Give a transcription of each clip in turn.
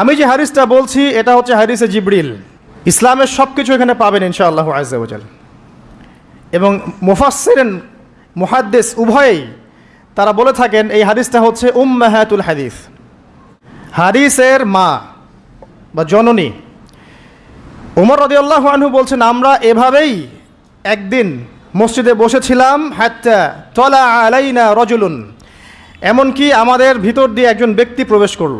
আমি যে হারিসটা বলছি, এটা হচ্ছে হাদিসে জিবরিল। ইসলামের সব কিছু এখানে পাবেন ইনশাআল্লাহ আজাল এবং মুফাসসিরেন, মুহাদ্দিস উভয়েই তারা বলে থাকেন, এই হাদিসটা হচ্ছে উম উম্মাহাতুল হাদিস। হাদিসের মা বা জননী। উমর রদিয়াল্লাহ আনহু বলছেন, আমরা এভাবেই একদিন মসজিদে বসেছিলাম, হাত্তা তলা আলাইনা রজুলুন। এমনকি আমাদের ভিতর দিয়ে একজন ব্যক্তি প্রবেশ করল।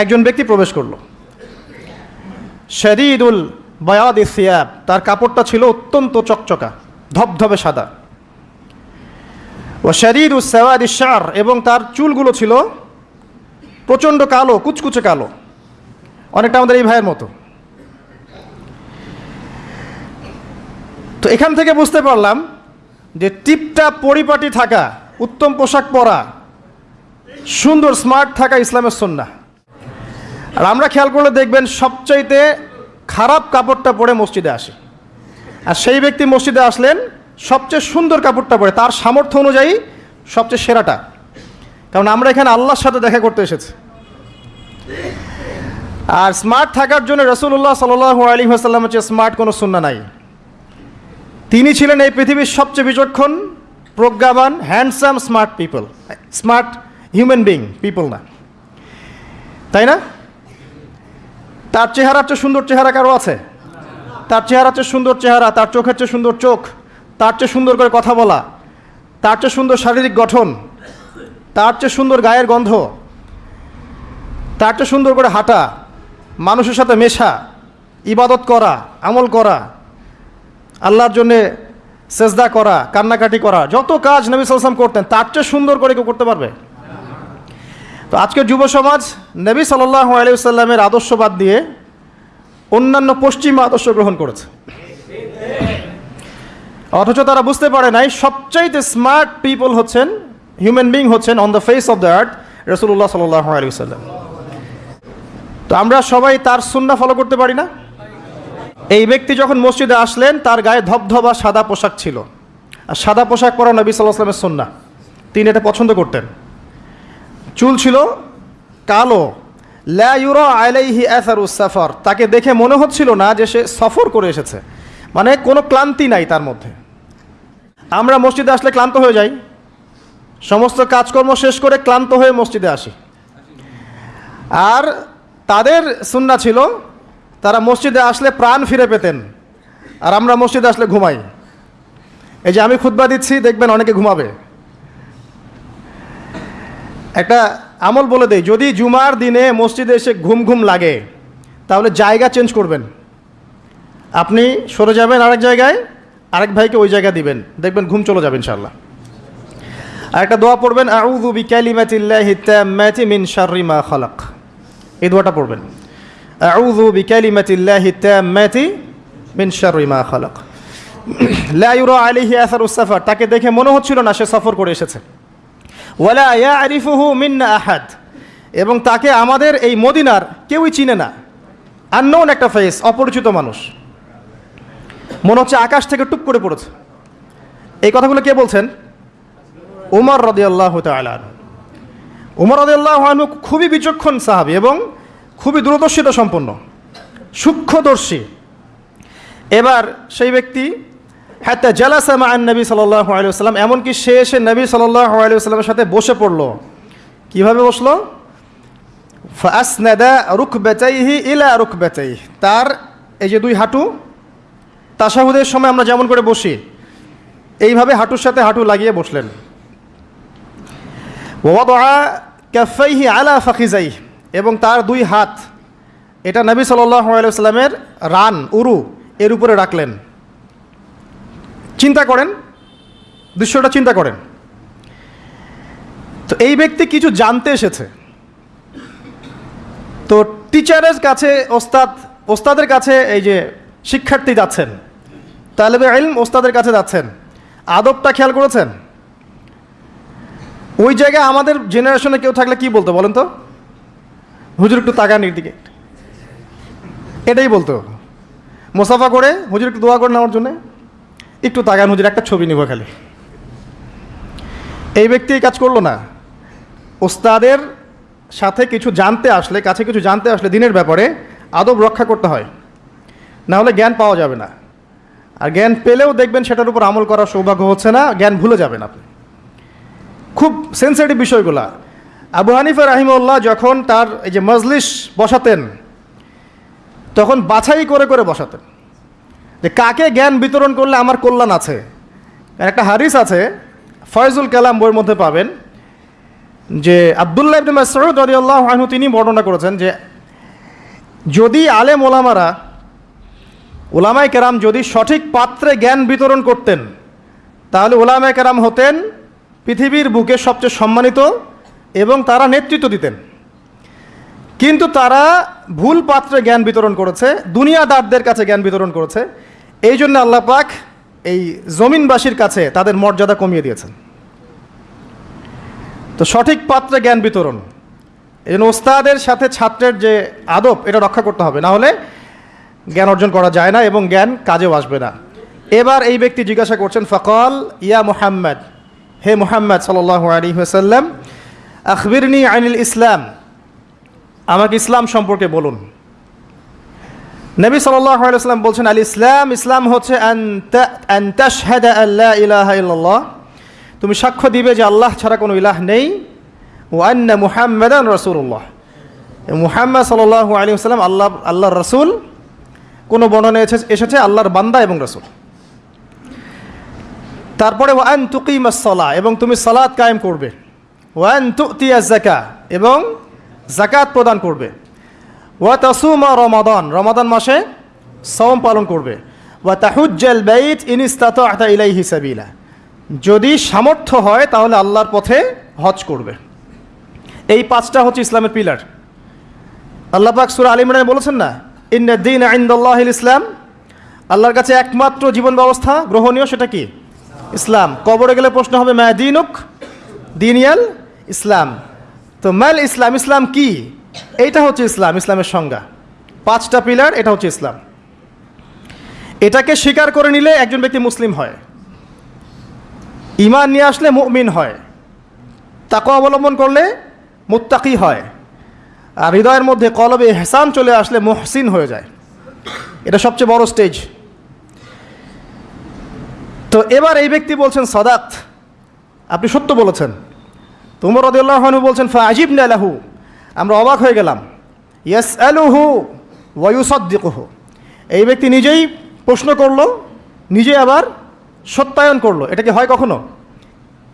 একজন ব্যক্তি প্রবেশ করল। শরীদুল বয়াদ সিয়াব, তার কাপড়টা ছিল অত্যন্ত চকচকা, ধবধবে সাদা। ও শরীর সেওয়াদ ইশার এবং তার চুলগুলো ছিল প্রচণ্ড কালো, কুচকুচে কালো। অনেকটা আমাদের এই ভাইয়ের মতো। তো এখান থেকে বুঝতে পারলাম যে টিপটা পরিপাটি থাকা, উত্তম পোশাক পরা, সুন্দর স্মার্ট থাকা ইসলামের সন্না আর আমরা খেয়াল করলে দেখবেন সবচাইতে খারাপ কাপড়টা পরে মসজিদে আসে। আর সেই ব্যক্তি মসজিদে আসলেন, সবচেয়ে সুন্দর কাপড়টা পরে, তার সামর্থ্য অনুযায়ী সবচেয়ে সেরাটা। কারণ আমরা এখানে আল্লাহর সাথে দেখা করতে এসেছি। আর স্মার্ট থাকার জন্য রসুল্লাহ সাল আলী আসাল্লাম হচ্ছে স্মার্ট কোনো সুন্না নাই। তিনি ছিলেন এই পৃথিবীর সবচেয়ে বিচক্ষণ, প্রজ্ঞাবান handsome smart people smart human being people না। তাই না? তার চেহারার চেয়ে সুন্দর চেহারা কারও আছে? তার চেহারার চেয়ে সুন্দর চেহারা, তার চোখের চেয়ে সুন্দর চোখ, তার চেয়ে সুন্দর করে কথা বলা, তার চেয়ে সুন্দর শারীরিক গঠন, তার চেয়ে সুন্দর গায়ের গন্ধ, তার চেয়ে সুন্দর করে হাঁটা, মানুষের সাথে মেশা, ইবাদত করা, আমল করা, আল্লাহর জন্যে সেজদা করা, কান্নাকাটি করা, যত কাজ নবী সালাম করতেন, তার চেয়ে সুন্দর করে কেউ করতে পারবে? তো আজকের যুব সমাজ, নবী সাল্লাহ আলিয়াল্লামের আদর্শ বাদ দিয়ে অন্যান্য পশ্চিমা আদর্শ গ্রহণ করেছে। অথচ তারা বুঝতে পারে নাই, সবচাইতে স্মার্ট পিপল হচ্ছেন হিউম্যান বিং হচ্ছেন on the face of the earth রসুল্লাহ সাল্লাহ আলী সাল্লাম তো আমরা সবাই তার সুন্না ফলো করতে পারি না? এই ব্যক্তি যখন মসজিদে আসলেন, তার গায়ে ধবধবা সাদা পোশাক ছিল। আর সাদা পোশাক পরা নবী সাল্লাহ আসলামের সন্না তিনি এটা পছন্দ করতেন। চুল ছিল কালো। ল্যাউরো আলাইহি এসারু সাফার। তাকে দেখে মনে হচ্ছিল না যে সে সফর করে এসেছে। মানে কোনো ক্লান্তি নাই তার মধ্যে। আমরা মসজিদে আসলে ক্লান্ত হয়ে যাই। সমস্ত কাজকর্ম শেষ করে ক্লান্ত হয়ে মসজিদে আসি। আর তাদের সুন্না ছিল, তারা মসজিদে আসলে প্রাণ ফিরে পেতেন। আর আমরা মসজিদে আসলে ঘুমাই। এই যে আমি খুতবা দিচ্ছি, দেখবেন অনেকে ঘুমাবে। একটা আমল বলে দেই, যদি জুমার দিনে মসজিদে এসে ঘুম ঘুম লাগে, তাহলে জায়গা চেঞ্জ করবেন। আপনি সরে যাবেন আরেক জায়গায়, আরেক ভাইকে ওই জায়গা দিবেন, দেখবেন ঘুম চলে যাবে ইনশাল্লাহ আর একটা দোয়া পড়বেন, আউযু বিকালিমাতিল্লাহি মিন শাররি মা খালাক। এই দোয়াটা পড়বেন, আউযু বিকালিমাতিল্লাহি মিন শাররি মা খালাক। লা ইউরা আলাইহি আসারুস তাকে দেখে মনে হচ্ছিল না সে সফর করে এসেছে। ওয়ালা ইয়া আরিফুহু মিন্না আহাদ। এবং তাকে আমাদের এই মদিনার কেউই চিনে না। আননোন একটা ফেস, অপরিচিত মানুষ। মনে হচ্ছে আকাশ থেকে টুপ করে পড়েছে। এই কথাগুলো কে বলছেন? উমর রদিয়াল্লাহ তালান উমর রদিয়াল্লাহ আনহু খুবই বিচক্ষণ সাহাবি এবং খুবই দূরদর্শিতা সম্পন্ন। সূক্ষ্মদর্শী। এবার সেই ব্যক্তি হাত্তা জালাসামা আন নবী সাল্লাহ আলিয়াল্লাম এমনকি সে এসে নবী সাল্লাহ আলিয়াল্লামের সাথে বসে পড়ল। কীভাবে বসল? ফাসনাদা রুখ বেচাইহি ইলা রুখ বেচাই তার এই যে দুই হাঁটু, তাসাহুদের সময় আমরা যেমন করে বসি, এইভাবে হাঁটুর সাথে হাঁটু লাগিয়ে বসলেন। ওয়াদা ক্যাফাইহি আলা ফাখিজাই এবং তার দুই হাত, এটা নবী সাল্লাহ আলাইসাল্লামের রান, উরু, এর উপরে রাখলেন। চিন্তা করেন, দৃশ্যটা চিন্তা করেন। তো এই ব্যক্তি কিছু জানতে এসেছে। তো টিচারের কাছে ওস্তাদ, ওস্তাদের কাছে এই যে শিক্ষার্থী যাচ্ছেন, তালেবে ইলম ওস্তাদের কাছে যাচ্ছেন, আদবটা খেয়াল করেছেন? ওই জায়গায় আমাদের জেনারেশনে কেউ থাকলে কি বলতো বলেন তো? হুজুর একটু তাকান দিকে এটাই বলতো। মোসাফা করে, হুজুর একটু দোয়া করে নেওয়ার জন্যে। একটু তাকান হুজুর একটা ছবি নিব খালি। এই ব্যক্তি কাজ করল না। ওস্তাদের সাথে কিছু জানতে আসলে, কাছে কিছু জানতে আসলে দিনের ব্যাপারে আদব রক্ষা করতে হয়। না হলে জ্ঞান পাওয়া যাবে না। আর জ্ঞান পেলেও দেখবেন সেটার উপর আমল করার সৌভাগ্য হচ্ছে না, জ্ঞান ভুলে যাবেন আপনি। খুব সেন্সিটিভ বিষয়গুলা। আবু হানিফা রাহিমউল্লাহ যখন তার এই যে মজলিস বসাতেন, তখন বাছাই করে করে বসাতেন। যে কাকে জ্ঞান বিতরণ করলে আমার কল্যাণ আছে? একটা হারিস আছে, ফয়জুল কালাম বইয়ের মধ্যে পাবেন, যে আবদুল্লাহ ইবনে মাসউদ রাদিয়াল্লাহু আনহু তিনি বর্ণনা করেছেন যে, যদি আলেম ওলামারা ওলামাই কেরাম যদি সঠিক পাত্রে জ্ঞান বিতরণ করতেন, তাহলে ওলামাই কেরাম হতেন পৃথিবীর বুকে সবচেয়ে সম্মানিত এবং তারা নেতৃত্ব দিতেন। কিন্তু তারা ভুল পাত্রে জ্ঞান বিতরণ করেছে, দুনিয়াদারদের কাছে জ্ঞান বিতরণ করেছে এই জন্য আল্লাহ পাক এই জমিনবাসীর কাছে তাদের মর্যাদা কমিয়ে দিয়েছেন। তো সঠিক পাত্রে জ্ঞান বিতরণ। এই জন্য ওস্তাদের সাথে ছাত্রের যে আদব, এটা রক্ষা করতে হবে। না হলে জ্ঞান অর্জন করা যায় না এবং জ্ঞান কাজেও আসবে না। এবার এই ব্যক্তি জিজ্ঞাসা করছেন, ফকল, ইয়া মুহাম্মদ, হে মুহাম্মদ সাল্লাহ আলী হাসাল্লাম আখবিরনি আইনুল ইসলাম, আমাকে ইসলাম সম্পর্কে বলুন। নবী সাল্লাম বলছেন, আল ইসলাম ইসলাম হচ্ছে তুমি সাক্ষ্য দিবে যে আল্লাহ ছাড়া কোনো ইলাহ নেই। ওয়ান্না মুহাম্মদান রসুল্লাহ মুহাম্মদ সাল্লাহ আলী আসসালাম আল্লাহ, আল্লাহর রসুল, কোনো বর্ণনা এসেছে এসেছে আল্লাহর বান্দা এবং রসুল। তারপরে ওয়ান তুকিমাসলা এবং তুমি সালাদ কায়েম করবে। ওয়ান তুতিয়া জাকা এবং জাকাত প্রদান করবে। ওয়া তাসুমা রমাদান। রমাদান মাসে সওম পালন করবে। ওয়া তাহুজ্জাল বাইত ইনিস্তাত আতা ইলাই হিসাবিলা যদি সামর্থ্য হয়, তাহলে আল্লাহর পথে হজ করবে। এই পাঁচটা হচ্ছে ইসলামের পিলার। আল্লাহ পাক সুরা আলী ইমরানে বলেছেন না ইন্দিন আইন্দাল্লাহ ইসলাম। আল্লাহর কাছে একমাত্র জীবন ব্যবস্থা গ্রহণীয় সেটা কি? ইসলাম। কবরে গেলে প্রশ্ন হবে ম্যা দিনুক দিনিয়াল ইসলাম। তো ম্যাল ইসলাম ইসলাম কি? এইটা হচ্ছে ইসলাম, ইসলামের সংজ্ঞা। পাঁচটা পিলার, এটা হচ্ছে ইসলাম। এটাকে স্বীকার করে নিলে একজন ব্যক্তি মুসলিম হয়। ইমান নিয়ে আসলে মুমিন হয়। তাকে অবলম্বন করলে মুত্তাকি হয়। আর হৃদয়ের মধ্যে কলবে হেসান চলে আসলে মহসিন হয়ে যায়। এটা সবচেয়ে বড় স্টেজ। তো এবার এই ব্যক্তি বলছেন, সদাত, আপনি সত্য বলেছেন। তোমার রদুল্লাহনু বলছেন ফাজিব নালাহু আমরা অবাক হয়ে গেলাম। ইয়েস আলুহু ওয়ুসদ্দিকহু এই ব্যক্তি নিজেই প্রশ্ন করল, নিজে আবার সত্যায়ন করল। এটা কি হয় কখনো?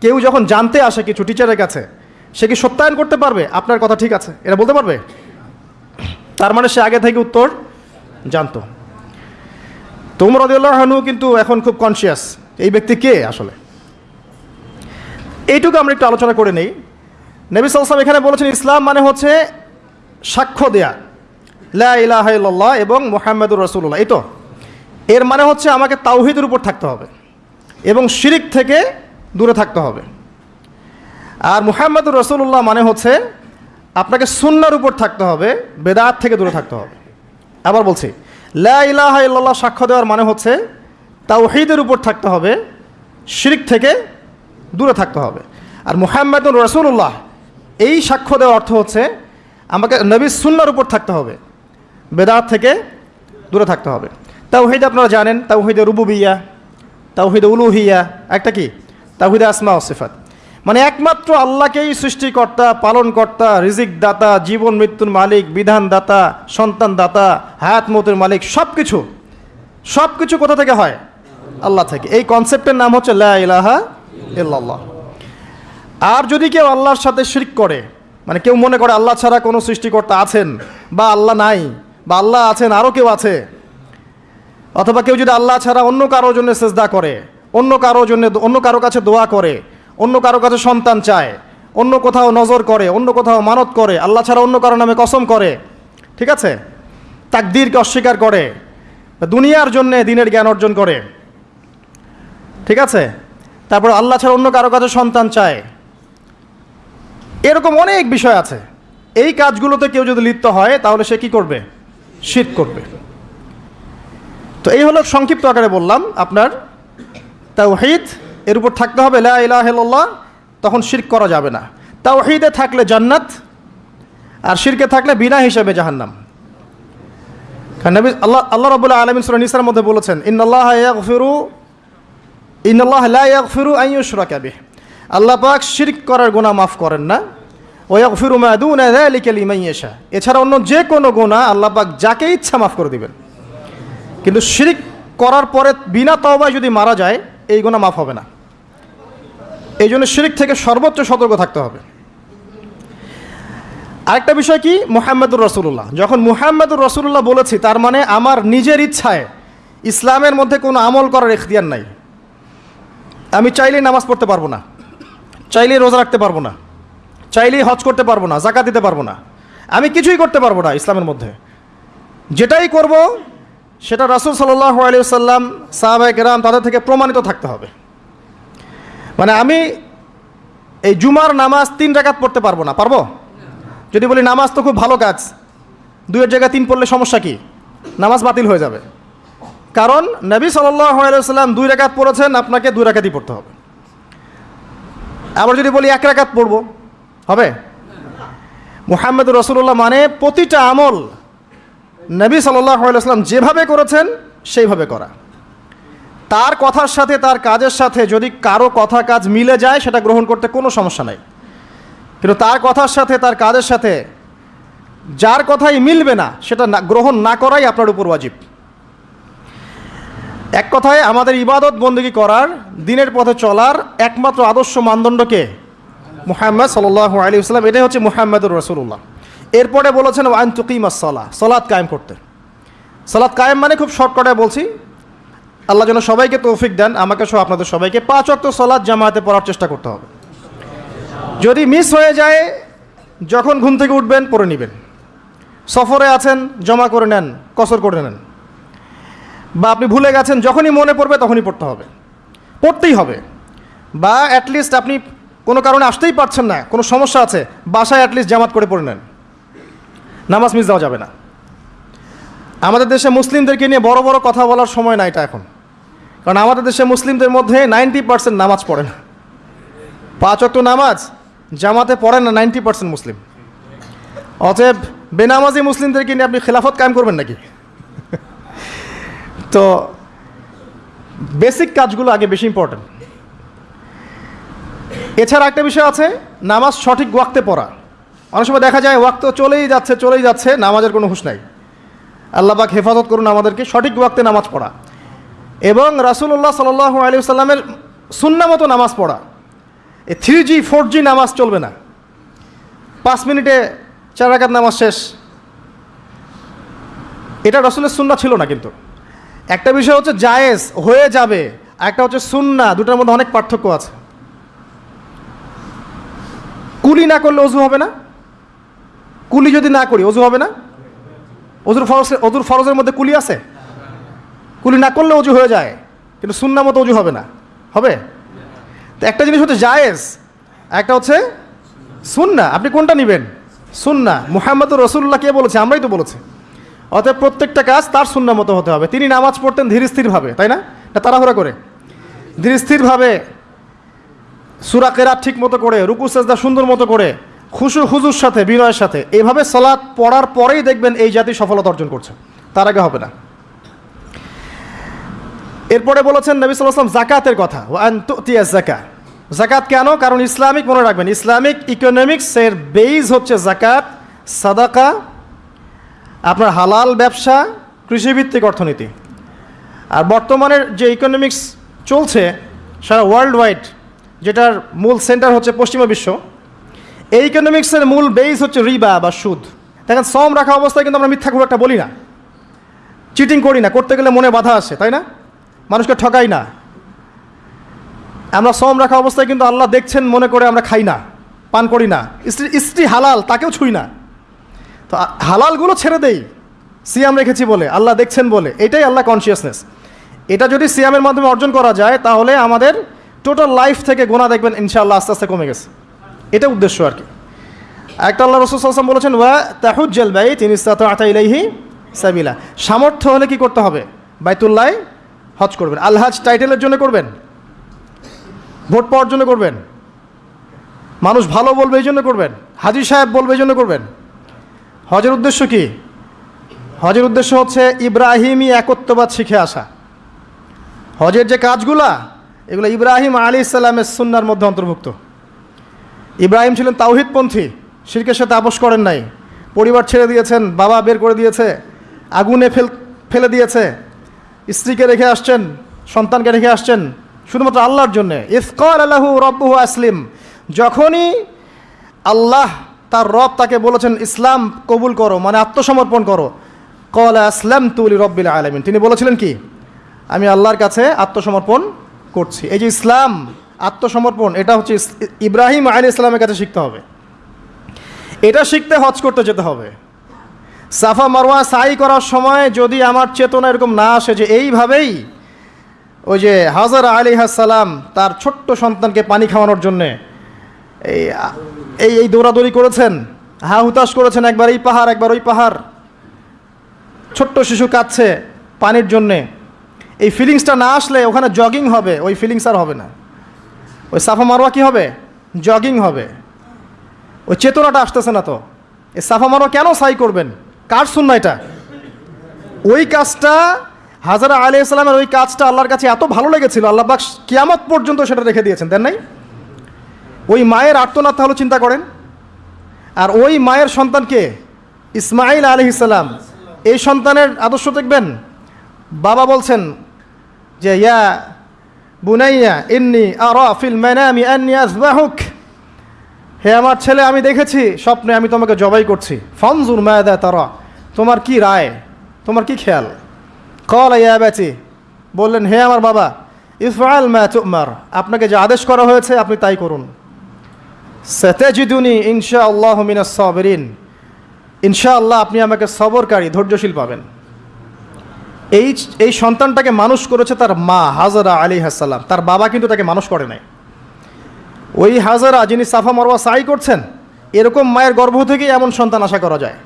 কেউ যখন জানতে আসে কিছু টিচারের কাছে, সে কি সত্যায়ন করতে পারবে? আপনার কথা ঠিক আছে। এটা বলতে পারবে? তার মানে সে আগে থেকে উত্তর জানতো। তোমর রদিউল্লাহনু কিন্তু এখন খুব কনসিয়াস এই ব্যক্তি কে আসলে? এইটুকু আমরা একটু আলোচনা করে নেই। নবী সালসাম এখানে বলেছেন, ইসলাম মানে হচ্ছে সাক্ষ্য দেয়া। লা ইলাহা ইল্লাল্লাহ এবং মোহাম্মদুর রসুল্লাহ এই তো, এর মানে হচ্ছে আমাকে তাওহিদের উপর থাকতে হবে এবং শিরিক থেকে দূরে থাকতে হবে। আর মুহাম্মদুর রসুল্লাহ মানে হচ্ছে আপনাকে সুন্নার উপর থাকতে হবে, বেদাত থেকে দূরে থাকতে হবে। আবার বলছি, লা ইলাহা ইল্লাল্লাহ সাক্ষ্য দেওয়ার মানে হচ্ছে তাওহিদের উপর থাকতে হবে, শিরিক থেকে দূরে থাকতে হবে। আর মুহাম্মদুর রসুল্লাহ এই সাক্ষ্য দেওয়ার অর্থ হচ্ছে আমাকে নবী সুন্নার উপর থাকতে হবে। বেদাত থেকে দূরে থাকতে হবে। তাওহিদ আপনারা জানেন, তাওহিদে রুবুবিয়া, তাওহিদে উলুহিয়া, একটা কি? তাওহিদে আসমা ও সিফাত। মানে একমাত্র আল্লাহকেই সৃষ্টিকর্তা, পালনকর্তা রিজিক দাতা জীবন মৃত্যুর মালিক বিধান দাতা সন্তান দাতা হায়াত মতের মালিক সব কিছু সব কিছু কোথা থেকে হয়? আল্লাহ থেকে। এই কনসেপ্টের নাম হচ্ছে লা ইলাহা ইল্লাল্লাহ। আর যদি কেউ আল্লাহর সাথে শিরিক করে মানে কেউ মনে করে আল্লাহ ছাড়া কোনো সৃষ্টিকর্তা আছেন বা আল্লাহ নাই বা আল্লাহ আছেন আরও কেউ আছে, অথবা কেউ যদি আল্লাহ ছাড়া অন্য কারোর জন্য সেজদা করে, অন্য কারোর জন্য অন্য কারও কাছে দোয়া করে, অন্য কারও কাছে সন্তান চায়, অন্য কোথাও নজর করে, অন্য কোথাও মানত করে, আল্লাহ ছাড়া অন্য কারও নামে কসম করে, ঠিক আছে? তাকদিরকে অস্বীকার করে, দুনিয়ার জন্যে দিনের জ্ঞান অর্জন করে, ঠিক আছে? তারপর আল্লাহ ছাড়া অন্য কারও কাছে সন্তান চায় এরকম অনেক বিষয় আছে। এই কাজগুলোতে কেউ যদি লিপ্ত হয়, তাহলে সে কি করবে? শীত করবে। তো এই হলো সংক্ষিপ্ত আকারে বললাম, আপনার তাওহিদ, এর উপর থাকতে হবে লা তখন শিরক করা যাবে না। তাওহিদে থাকলে জান্নাত, আর শিরকে থাকলে বিনা হিসাবে জাহান্নাম। আল্লাহ আল্লাহ রবুল্লাহ আলমিন সুরা নিসার মধ্যে বলেছেন ইন্নআল্লাহ ইয়াগফিরু ইন্নআল্লাহ লা ইয়াগফিরু আন ইউশরাকা বিহি। আল্লাহ পাক শিরক করার গোনা মাফ করেন না। ওয়াগফিরু মা দুনা যালিকা লিমান ইয়াশা। এছাড়া অন্য যে কোনো গোনা আল্লাহ পাক যাকে ইচ্ছা মাফ করে দিবেন। কিন্তু শিরিক করার পরে বিনা তওবায় যদি মারা যায়, এই গোনা মাফ হবে না। এই জন্য শিরিক থেকে সর্বোচ্চ সতর্ক থাকতে হবে। আরেকটা বিষয় কি? মুহাম্মদুর রসুল্লাহ যখন মুহাম্মদুর রসুল্লাহ বলেছি, তার মানে আমার নিজের ইচ্ছায় ইসলামের মধ্যে কোনো আমল করার এখতিয়ার নাই। আমি চাইলেই নামাজ পড়তে পারব না। চাইলেই রোজা রাখতে পারব না, চাইলেই হজ করতে পারব না, জাকাত দিতে পারব না, আমি কিছুই করতে পারব না ইসলামের মধ্যে। যেটাই করব, সেটা রাসুল সাল্লাহ আলী সাল্লাম সাহাবাই কেরাম তাদের থেকে প্রমাণিত থাকতে হবে। মানে আমি এই জুমার নামাজ তিন রাকাত পড়তে পারব না, পারব? যদি বলি নামাজ তো খুব ভালো কাজ, দুইয়ের জায়গায় তিন পড়লে সমস্যা কি? নামাজ বাতিল হয়ে যাবে। কারণ নবী সাল্লাম দুই রাকাত পড়েছেন, আপনাকে দুই রাকাতই পড়তে হবে। আবার যদি বলি এক রাকাত পড়ব, হবে? মুহাম্মদ রসুল্লাহ মানে প্রতিটা আমল নবী সাল্লাম যেভাবে করেছেন, সেইভাবে করা। তার কথার সাথে, তার কাজের সাথে যদি কারও কথা কাজ মিলে যায়, সেটা গ্রহণ করতে কোনো সমস্যা নাই। কিন্তু তার কথার সাথে, তার কাজের সাথে, যার কথাই মিলবে না, সেটা গ্রহণ না করাই আপনার উপর ওয়াজিব। এক কথায় আমাদের ইবাদত বন্দী করার, দিনের পথে চলার একমাত্র আদর্শ মানদণ্ডকে মুহাম্মদ সাল্লাহ আলী ইসলাম এটাই হচ্ছে মুহাম্মদুর রসুল্লাহ এরপরে বলেছেন, ওয়ান তুকিমাস সলা সলাৎ কায়েম করতে। সলাদ কায়েম মানে খুব শর্টকটায় বলছি, আল্লাহ যেন সবাইকে তৌফিক দেন, আমাকে সহ আপনাদের সবাইকে পাঁচ অক্ট সলাদ জামায়াতে পড়ার চেষ্টা করতে হবে। যদি মিস হয়ে যায়, যখন ঘুম থেকে উঠবেন, পড়ে নেবেন। সফরে আছেন, জমা করে নেন, কসর করে নেন। বা আপনি ভুলে গেছেন, যখনই মনে পড়বে তখনই পড়তে হবে। পড়তেই হবে। বা অ্যাটলিস্ট আপনি কোনো কারণে আসতেই পারছেন না, কোনো সমস্যা আছে, বাসায় অ্যাটলিস্ট জামাত করে পড়ে নেন। নামাজ মিস দেওয়া যাবে না। আমাদের দেশে মুসলিমদেরকে নিয়ে বড় বড় কথা বলার সময় না এটা এখন। কারণ আমাদের দেশে মুসলিমদের মধ্যে নাইনটি পার্সেন্ট নামাজ পড়ে না। পাঁচ অক্ট নামাজ, জামাতে পড়ে না, নাইনটি পার্সেন্ট মুসলিম। অতএব বেনামাজি মুসলিমদেরকে নিয়ে আপনি খেলাফত কায়েম করবেন নাকি? তো বেসিক কাজগুলো আগে বেশি ইম্পর্টেন্ট এছাড়া একটা বিষয় আছে, নামাজ সঠিক ওয়াক্তে পড়া। অনেক সময় দেখা যায় ওয়াক্ত চলেই যাচ্ছে চলেই যাচ্ছে, নামাজের কোনো হুশ নাই। আল্লাহবাক হেফাজত করুন আমাদেরকে, সঠিক ওয়াক্তে নামাজ পড়া। এবং রাসুল্লাহ সাল আলী সাল্লামের সুন্না মতো নামাজ পড়া। এই থ্রি জি ফোর জি নামাজ চলবে না। পাঁচ মিনিটে চার রাকাত নামাজ শেষ। এটা রসুলের সুন্না ছিল না কিন্তু। একটা বিষয় হচ্ছে জায়েজ, হয়ে যাবে। একটা হচ্ছে সুন্না, দুটার মধ্যে অনেক পার্থক্য আছে। কুলি না করলে অজু হবে না? কুলি যদি না করি, অজু হবে না? অজুর ফরজ, অজুর ফরজের মধ্যে কুলি আছে? কুলি না করলে অজু হয়ে যায়, কিন্তু সুন্না মতো অজু হবে না। হবে? তো একটা জিনিস হচ্ছে জায়েজ, একটা হচ্ছে সুন্না। আপনি কোনটা নেবেন? সুন্না। মুহাম্মদ রসুল্লাহ কে বলেছে? আমরাই তো বলেছি। অতএব প্রত্যেকটা কাজ তার সুন্না মতো হতে হবে। তিনি নামাজ পড়তেন ধীর স্থিরভাবে, তাই না? না, তাড়াহুড়া করে। ধীর স্থিরভাবে সুরা ঠিক মতো করে, রুকু, সেজদা সুন্দর মতো করে খুশু খুজুর সাথে, বিনয়ের সাথে, এভাবে সলাৎ পড়ার পরেই দেখবেন এই জাতি সফলতা অর্জন করছে। তার আগে হবে না। এরপরে বলেছেন নবী সাল্লাম জাকাতের কথা। ওয়ান তুতিয়া জাকা। জাকাত কেন? কারণ ইসলামিক, মনে রাখবেন, ইসলামিক ইকোনমিক্সের বেইজ হচ্ছে জাকাত, সাদাকা আপনার হালাল ব্যবসা, কৃষিভিত্তিক অর্থনীতি। আর বর্তমানের যে ইকোনমিক্স চলছে, সারা ওয়ার্ল্ড ওয়াইড যেটার মূল সেন্টার হচ্ছে পশ্চিমা বিশ্ব, এই ইকোনমিক্সের মূল বেইস হচ্ছে রিবা বা সুদ। দেখেন, সম রাখা অবস্থায় কিন্তু আমরা মিথ্যা খুব একটা বলি না। চিটিং করি না, করতে গেলে মনে বাধা আসে, তাই না? মানুষকে ঠকাই না। আমরা সম রাখা অবস্থায় কিন্তু আল্লাহ দেখছেন, মনে করে আমরা খাই না, পান করি না। স্ত্রী স্ত্রী হালাল, তাকেও ছুই না। তো হালালগুলো ছেড়ে দেই। সিয়াম রেখেছি বলে, আল্লাহ দেখছেন বলে, এটাই আল্লাহ কনসিয়াসনেস এটা যদি সিয়ামের মাধ্যমে অর্জন করা যায়, তাহলে আমাদের টোটাল লাইফ থেকে গোনা দেখবেন, ইনশাআল্লাহ আস্তে আস্তে কমে গেছে। এটা উদ্দেশ্য আর কি। একটা আল্লাহ রসুল সাল্লাম বলেছেন, ওয়া তাহুজ্জাল বাই তিনি ইলাইহি সাবিলা। সামর্থ্য হলে কি করতে হবে? বাইতুল্লাহ হজ করবেন। আলহাজ টাইটেলের জন্য করবেন? ভোট পাওয়ার জন্য করবেন? মানুষ ভালো বলবে এই জন্য করবেন? হাজির সাহেব বলবে এই জন্য করবেন? হজের উদ্দেশ্য কি? হজের উদ্দেশ্য হচ্ছে ইব্রাহিমী একত্ববাদ শিখে আসা। হজের যে কাজগুলা, এগুলো ইব্রাহিম আলী ইসলামের সুন্নার মধ্যে অন্তর্ভুক্ত। ইব্রাহিম ছিলেন তাওহিদপন্থী, শিরকের সাথে আপোষ করেন নাই। পরিবার ছেড়ে দিয়েছেন, বাবা বের করে দিয়েছে, আগুনে ফেল ফেলে দিয়েছে, স্ত্রীকে রেখে আসছেন, সন্তানকে রেখে আসছেন, শুধুমাত্র আল্লাহর জন্যে। ইফকর আল্লাহু রব্বহু আসলিম, যখনই আল্লাহ তার রব তাকে বলেছেন, ইসলাম কবুল করো মানে আত্মসমর্পণ করো। কল আসলাম তুলি রব্বিল আলমিন। তিনি বলেছিলেন কি? আমি আল্লাহর কাছে আত্মসমর্পণ করছি। এই যে ইসলাম, আত্মসমর্পণ, এটা হচ্ছে ইব্রাহিম আলী ইসলামের কাছে শিখতে হবে। এটা শিখতে হজ করতে যেতে হবে। সাফা মারওয়া সাই করার সময় যদি আমার চেতনা এরকম না আসে যে এইভাবেই ওই যে হাজার আলী সালাম তার ছোট্ট সন্তানকে পানি খাওয়ানোর জন্যে, এই এই এই দৌড়াদৌড়ি করেছেন? হা হুতাশ করেছেন একবার এই পাহাড়, একবার ওই পাহাড়। ছোট্ট শিশু কাঁদছে পানির জন্যে। এই ফিলিংসটা না আসলে ওখানে জগিং হবে, ওই ফিলিংস আর হবে না। ওই সাফা মারোয়া কি হবে? জগিং হবে। ওই চেতনাটা আসতেছে না তো। এই সাফা মারোয়া কেন সাই করবেন? কার শূন্য এটা? ওই কাজটা, হাজারা আলী ইসলামের ওই কাজটা আল্লাহর কাছে এত ভালো লেগেছিল, আল্লাহ পাক কিয়ামত পর্যন্ত সেটা রেখে দিয়েছেন, দেন নাই? ওই মায়ের আর্তনাদ তাহলে চিন্তা করেন। আর ওই মায়ের সন্তানকে ইসমাইল আলী ইসলাম এই সন্তানের আদর্শ দেখবেন? বাবা বলছেন যে, ইয়া বুনাইয়া ইন্নি আর ফিল মানামি আন্নি আসবাহুক হে আমার ছেলে, আমি দেখেছি, স্বপ্নে আমি তোমাকে জবাই করছি। ফনজুর মায়াদা তারা। তোমার কি রায়? তোমার কি খেয়াল? কল, ইয়া ব্যাচি বললেন, হে আমার বাবা ইসফাল মা তুমার। আপনাকে যে আদেশ করা হয়েছে, আপনি তাই করুন। সতেজিদুনি ইনশা আল্লাহ মিনাস সাবরিন ইনশাআল্লাহ আপনি আমাকে সবরকারী, ধৈর্যশীল পাবেন। এই এই সন্তানটাকে মানুষ করেছে তার মা হাজারা আলী হাসাল্লাম তার বাবা কিন্তু তাকে মানুষ করে নাই। ওই হাজারা যিনি সাফা মারওয়া সাই করছেন, এরকম মায়ের গর্ভ থেকেই এমন সন্তান আশা করা যায়।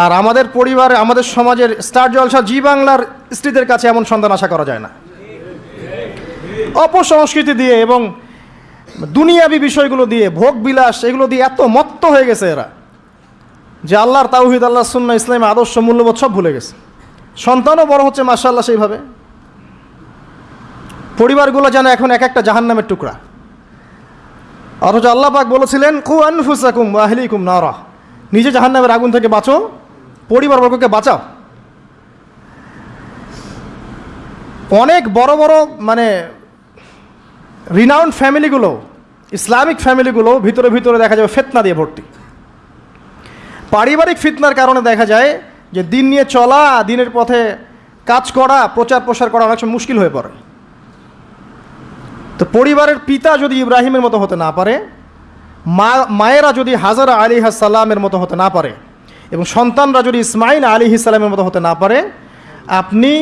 আর আমাদের পরিবারে, আমাদের সমাজের স্টার জলসা জি বাংলার স্ত্রীদের কাছে এমন সন্তান আশা করা যায় না। অপসংস্কৃতি দিয়ে এবং দুনিয়াবি বিষয়গুলো দিয়ে ভোগ বিলাস এগুলো দিয়ে এত মত্ত হয়ে গেছে এরা যে আল্লাহর তাওহিদ আল্লাহ সুন্না ইসলামের আদর্শ, মূল্যবোধ সব ভুলে গেছে। সন্তানও বড় হচ্ছে মার্শাল্লাহ সেইভাবে। পরিবারগুলো যেন এখন এক একটা জাহান্নামের টুকরা। অথচ আল্লাহ পাক বলেছিলেন, কু আনফুসাকুম আহলিকুম নারা। নিজে জাহান্নামের আগুন থেকে বাঁচো পরিবারবর্গকে বাঁচাও। অনেক বড় বড় মানে রিনাউন্ড ফ্যামিলিগুলো ইসলামিক ফ্যামিলিগুলো ভিতরে ভিতরে দেখা যাবে ফেতনা দিয়ে ভর্তি। পারিবারিক ফিতনার কারণে দেখা যায় যে দিন নিয়ে চলা, দিনের পথে কাজ করা, প্রচার প্রসার করা অনেক সময় মুশকিল হয়ে পড়ে। তো পরিবারের পিতা যদি ইব্রাহিমের মতো হতে না পারে, মা, মায়েরা যদি হাজারা আলী সাল্লামের মতো হতে না পারে এবং সন্তানরা যদি ইসমাইল আলী সাল্লামের মতো হতে না পারে, আপনি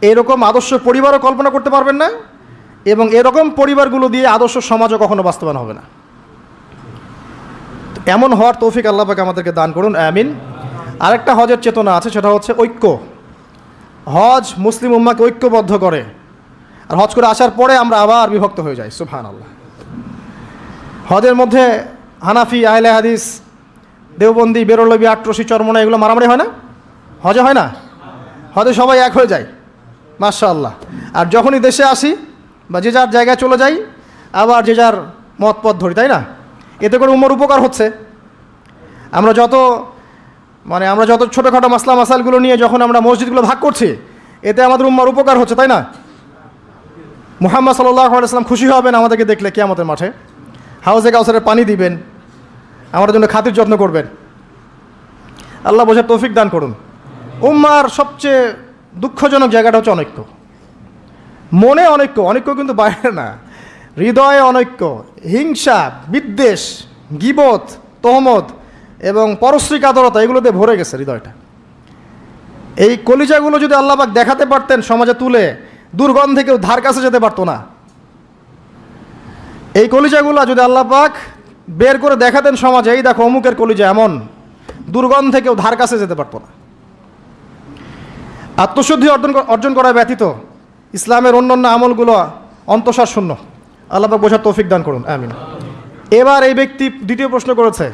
এরকম আদর্শ পরিবারও কল্পনা করতে পারবেন না। এবং এরকম পরিবারগুলো দিয়ে আদর্শ সমাজও কখনো বাস্তবায়ন হবে না। এমন হওয়ার তৌফিক আল্লাহ পাকে আমাদেরকে দান করুন, আমিন। আরেকটা হজের চেতনা আছে, সেটা হচ্ছে ঐক্য। হজ মুসলিম উম্মাকে ঐক্যবদ্ধ করে। আর হজ করে আসার পরে আমরা আবার বিভক্ত হয়ে যাই সুফহান আল্লাহ হজের মধ্যে হানাফি, আহলে হাদিস, দেওবন্দি, বেরোলবি, আট্রসি চরমনা এগুলো মারামারি হয় না? হজে হয় না? হজে সবাই এক হয়ে যায় মাশা আল্লাহ আর যখনই দেশে আসি বা যে যার জায়গায় চলে যাই, আবার যে যার মত পথ ধরি, তাই না? এতে করে উমর উপকার হচ্ছে। আমরা যত মানে আমরা যত ছোটোখাটো মাসলা মাসালগুলো নিয়ে যখন আমরা মসজিদগুলো ভাগ করছি, এতে আমাদের উম্মার উপকার হচ্ছে, তাই না? মুহাম্মদ আলাইসলাম খুশি হবেন আমাদেরকে দেখলে কেয়ামতের মাঠে। হাউসে কাউসারের পানি দিবেন আমার জন্য খাতির যত্ন করবেন। আল্লাহ বোঝার তৌফিক দান করুন। উম্মার সবচেয়ে দুঃখজনক জায়গাটা হচ্ছে অনৈক্য মনে অনৈক্য অনৈক্য কিন্তু বাইরে না। হৃদয়ে অনৈক্য, হিংসা, বিদ্বেষ, গিবত, তহমত এবং পরশ্রী কাতরতা এগুলোতে ভরে গেছে হৃদয়টা। এই কলিজাগুলো যদি আল্লাহবাক দেখাতে পারতেন সমাজে তুলে, দুর্গন্ধে কেউ ধার কাছে যেতে পারতো না। এই কলিজাগুলো যদি আল্লাহ পাক বের করে দেখাতেন সমাজে, এই দেখো অমুকের কলিজা এমন, দুর্গন্ধে কেউ ধার কাছে যেতে পারতো না। আত্মশুদ্ধি অর্জন অর্জন করা ব্যতীত ইসলামের অন্যান্য আমলগুলো অন্তঃসার শূন্য। আল্লাহ বোঝার তৌফিক দান করুন। আমিন। এবার এই ব্যক্তি দ্বিতীয় প্রশ্ন করেছে,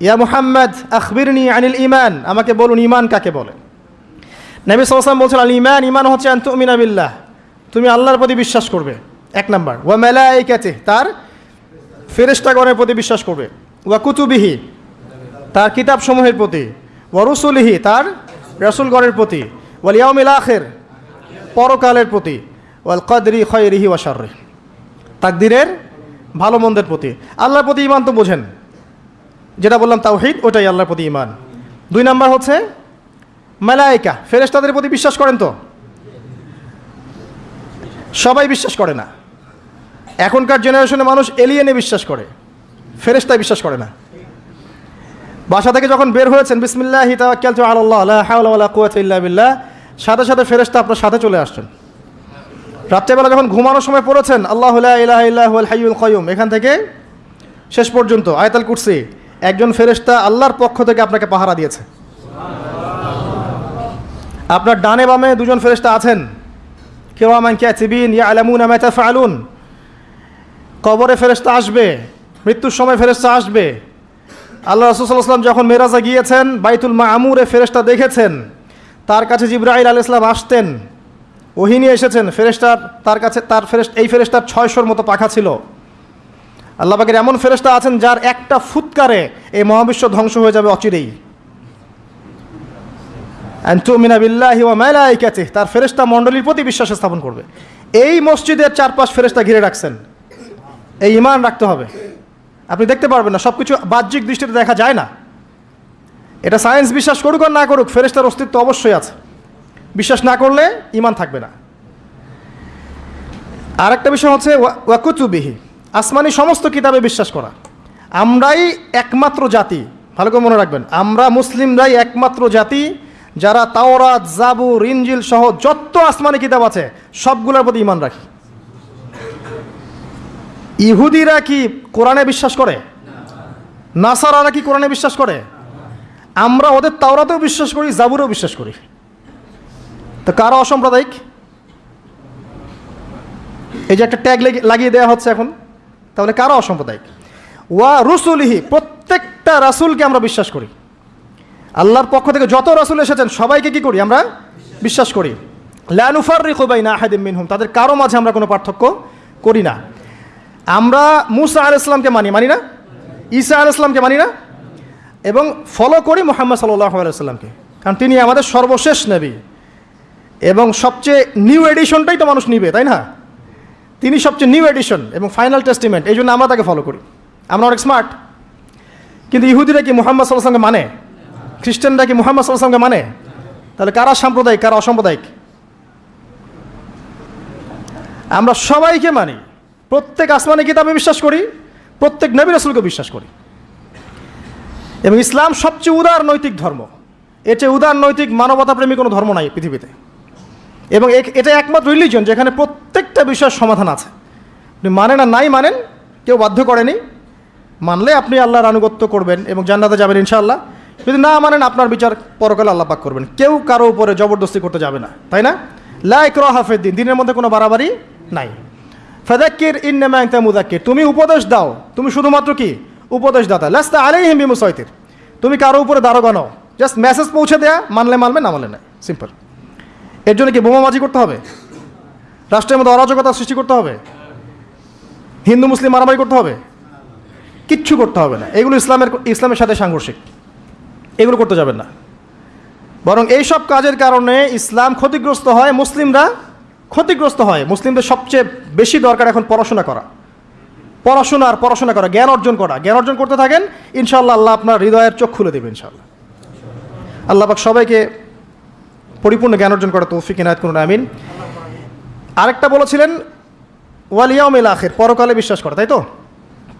ইয়া মুহাম্মদ, আখবিরনি আনিল ইমান আমাকে বলুন ইমান কাকে বলে? নবী সাল্লাম বলছেন আল ইমান ইমান হচ্ছে আন্তুমিনা বিল্লাহ। তুমি আল্লাহর প্রতি বিশ্বাস করবে। এক নাম্বার, ওয়া ক্যাচে তার ফেরেশতাগণের প্রতি বিশ্বাস করবে। ওয়া কুতুবিহি, তার কিতাবসমূহের প্রতি। ওয়া রসুলিহি, তার রসুলগণের প্রতি। ওয়াল ইয়াউমিল আখির পরকালের প্রতি, ওয়াল কদরি খয়রিহি ওয়া শাররি, তাকদিরের ভালো মন্দের প্রতি। আল্লাহর প্রতি ইমান তো বোঝেন। যেটা বললাম তাওহিদ, ওটাই আল্লাহর প্রতি ইমান দুই নাম্বার হচ্ছে মালাইকা ফেরেশতাদের প্রতি বিশ্বাস করেন তো? সবাই বিশ্বাস করে না। এখনকার জেনারেশনে মানুষ এলিয়েনে বিশ্বাস করে, ফেরেশতায় বিশ্বাস করে না। বাসা থেকে যখন বের হয়েছেন, বিসমিল্লাহ কুওয়াতা ইল্লা বিল্লাহ সাথে সাথে ফেরেশতা আপনার সাথে চলে আসছেন। রাত্রেবেলা যখন ঘুমানোর সময় পড়েছেন, আল্লাহ ইলাহা হাইয়ুল এখান থেকে শেষ পর্যন্ত আয়তাল কুরসি, একজন ফেরেশতা আল্লাহর পক্ষ থেকে আপনাকে পাহারা দিয়েছে। আপনার ডানে বামে দুজন ফেরেশতা আছেন। কেউ আমান ক্যাচিবিন ইয়া আলামুন আমা তাফআলুন। কবরে ফেরেশতা আসবে, মৃত্যুর সময় ফেরেশতা আসবে। আল্লাহ রসুল্লাহাম যখন মেরাজা গিয়েছেন, বাইতুল মামুরে ফেরেশতা দেখেছেন। তার কাছে জিব্রাহিল আল ইসলাম আসতেন। ওহিনী এসেছেন, ফেরেশতার, তার কাছে, তার ফেরেস্ট এই ফেরেশতার ছয়শোর মতো পাখা ছিল। আল্লাহ পাকের এমন ফেরেশতা আছেন যার একটা ফুৎকারে এই মহাবিশ্ব ধ্বংস হয়ে যাবে অচিরেই। তার ফেরেশতা মণ্ডলীর প্রতি বিশ্বাস স্থাপন করবে। এই মসজিদের চারপাশ ফেরেশতা ঘিরে রাখছেন। এই ইমান রাখতে হবে। আপনি দেখতে পারবেন না সব কিছু বাহ্যিক দৃষ্টিতে দেখা যায় না। এটা সায়েন্স বিশ্বাস করুক আর না করুক ফেরেস্তার অস্তিত্ব অবশ্যই আছে। বিশ্বাস না করলে ইমান থাকবে না। আর একটা বিষয় হচ্ছে, ওয়া- ওয়াকুতুবিহি আসমানি সমস্ত কিতাবে বিশ্বাস করা। আমরাই একমাত্র জাতি, ভালো করে মনে রাখবেন, আমরা মুসলিমরাই একমাত্র জাতি, যারা তাওরাত জাবু ইনজিল সহ যত আসমানি কিতাব আছে, সবগুলোর প্রতি ইমান রাখি। ইহুদিরা কি কোরআনে বিশ্বাস করে? নাসারারা কি কোরআনে বিশ্বাস করে? আমরা ওদের তাওরাতেও বিশ্বাস করি, জাবুরেও বিশ্বাস করি। তো কারা অসাম্প্রদায়িক? এই যে একটা ট্যাগ লাগিয়ে দেওয়া হচ্ছে এখন, তাহলে কারা অসাম্প্রদায়িক? ওয়া রসুলিহি, প্রত্যেকটা রাসুলকে আমরা বিশ্বাস করি। আল্লাহর পক্ষ থেকে যত রাসুল এসেছেন, সবাইকে কি করি আমরা? বিশ্বাস করি। লানুফার রিকুবাই না আহাদিম মিনহুম, তাদের কারও মাঝে আমরা কোনো পার্থক্য করি না। আমরা মুসা আল ইসলামকে মানি মানি না? ঈসা আল ইসলামকে মানি না? এবং ফলো করি মোহাম্মদ সাল্লাহ আলাইসাল্লামকে কারণ তিনি আমাদের সর্বশেষ নবী। এবং সবচেয়ে নিউ এডিশনটাই তো মানুষ নিবে, তাই না? তিনি সবচেয়ে নিউ এডিশন এবং ফাইনাল টেস্টিমেন্ট এই জন্য আমরা তাকে ফলো করি। আমরা অনেক স্মার্ট কিন্তু ইহুদিরা কি মোহাম্মদ সাল্লাহামকে মানে? খ্রিস্টানরা কি মোহাম্মদ সাল্লাহামকে মানে? তাহলে কারা সাম্প্রদায়িক, কারা অসাম্প্রদায়িক? আমরা সবাইকে মানি। প্রত্যেক আসমানি কিতাবে বিশ্বাস করি, প্রত্যেক নবী রসুলকে বিশ্বাস করি। এবং ইসলাম সবচেয়ে উদার নৈতিক ধর্ম। এর চেয়ে উদার নৈতিক মানবতা মানবতাপ্রেমী কোনো ধর্ম নাই পৃথিবীতে। এবং এটা একমাত্র রিলিজন যেখানে প্রত্যেকটা বিষয়ের সমাধান আছে। আপনি মানেন আর নাই মানেন, কেউ বাধ্য করেনি। মানলে আপনি আল্লাহর আনুগত্য করবেন এবং জান্নাতে যাবেন ইনশাআল্লাহ। যদি না মানেন, আপনার বিচার পরকালে আল্লাহ পাক করবেন। কেউ কারও উপরে জবরদস্তি করতে যাবে না, তাই না? লাইক র হাফের দিন, দিনের মধ্যে কোনো বাড়াবাড়ি নাই। ফেদাক্কির ইনতা মুদাক্কির তুমি উপদেশ দাও। তুমি শুধুমাত্র কি? উপদেশ দাতা লাস্তা আলাইহিম বিমুসাইতির। তুমি কারও উপরে দারোগা নও। জাস্ট মেসেজ পৌঁছে দেয়া, মানলে মানবে, না মানলে না। সিম্পল। এর জন্য কি বোমাবাজি করতে হবে? রাষ্ট্রের মধ্যে অরাজকতা সৃষ্টি করতে হবে? হিন্দু, মুসলিম মারামারি করতে হবে? কিচ্ছু করতে হবে না। এগুলো ইসলামের ইসলামের সাথে সাংঘর্ষিক। এগুলো করতে যাবেন না। বরং এই সব কাজের কারণে ইসলাম ক্ষতিগ্রস্ত হয় মুসলিমরা। ক্ষতিগ্রস্ত হয়। মুসলিমদের সবচেয়ে বেশি দরকার এখন পড়াশোনা করা। পড়াশোনা আর পড়াশোনা করা, জ্ঞান অর্জন করা। জ্ঞান অর্জন করতে থাকেন ইনশাল্লাহ আল্লাহ আপনার হৃদয়ের চোখ খুলে দেবে ইনশাল্লাহ আল্লাহ পাক সবাইকে পরিপূর্ণ জ্ঞান অর্জন করা তৌফিক ইনায়ত করুন, আমিন। আরেকটা বলেছিলেন ওয়ালিয়াউমিল আখির পরকালে বিশ্বাস করা, তাই তো?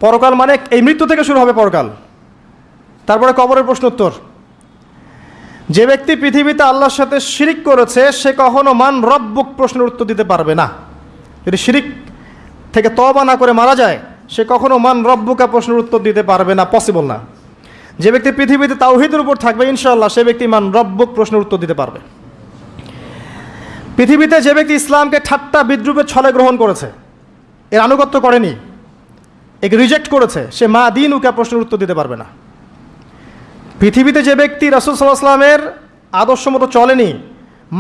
পরকাল মানে এই মৃত্যু থেকে শুরু হবে পরকাল। তারপরে কবরের প্রশ্ন উত্তর। যে ব্যক্তি পৃথিবীতে আল্লাহর সাথে শিরিক করেছে, সে কখনো মান রব্বুক প্রশ্নের উত্তর দিতে পারবে না। যদি শিরিক থেকে তবা না করে মারা যায় সে কখনো মান রব্বুকা প্রশ্নের উত্তর দিতে পারবে না পসিবল না। যে ব্যক্তি পৃথিবীতে তাওহিদের উপর থাকবে ইনশাল্লাহ সে ব্যক্তি মান রব্বুক প্রশ্নের উত্তর দিতে পারবে। পৃথিবীতে যে ব্যক্তি ইসলামকে ঠাট্টা বিদ্রুপের ছলে গ্রহণ করেছে, এর আনুগত্য করেনি, একে রিজেক্ট করেছে, সে মা দিন উকা প্রশ্নের উত্তর দিতে পারবে না। পৃথিবীতে যে ব্যক্তি রাসুল সাল্লাহ আসলামের আদর্শ মতো চলেনি,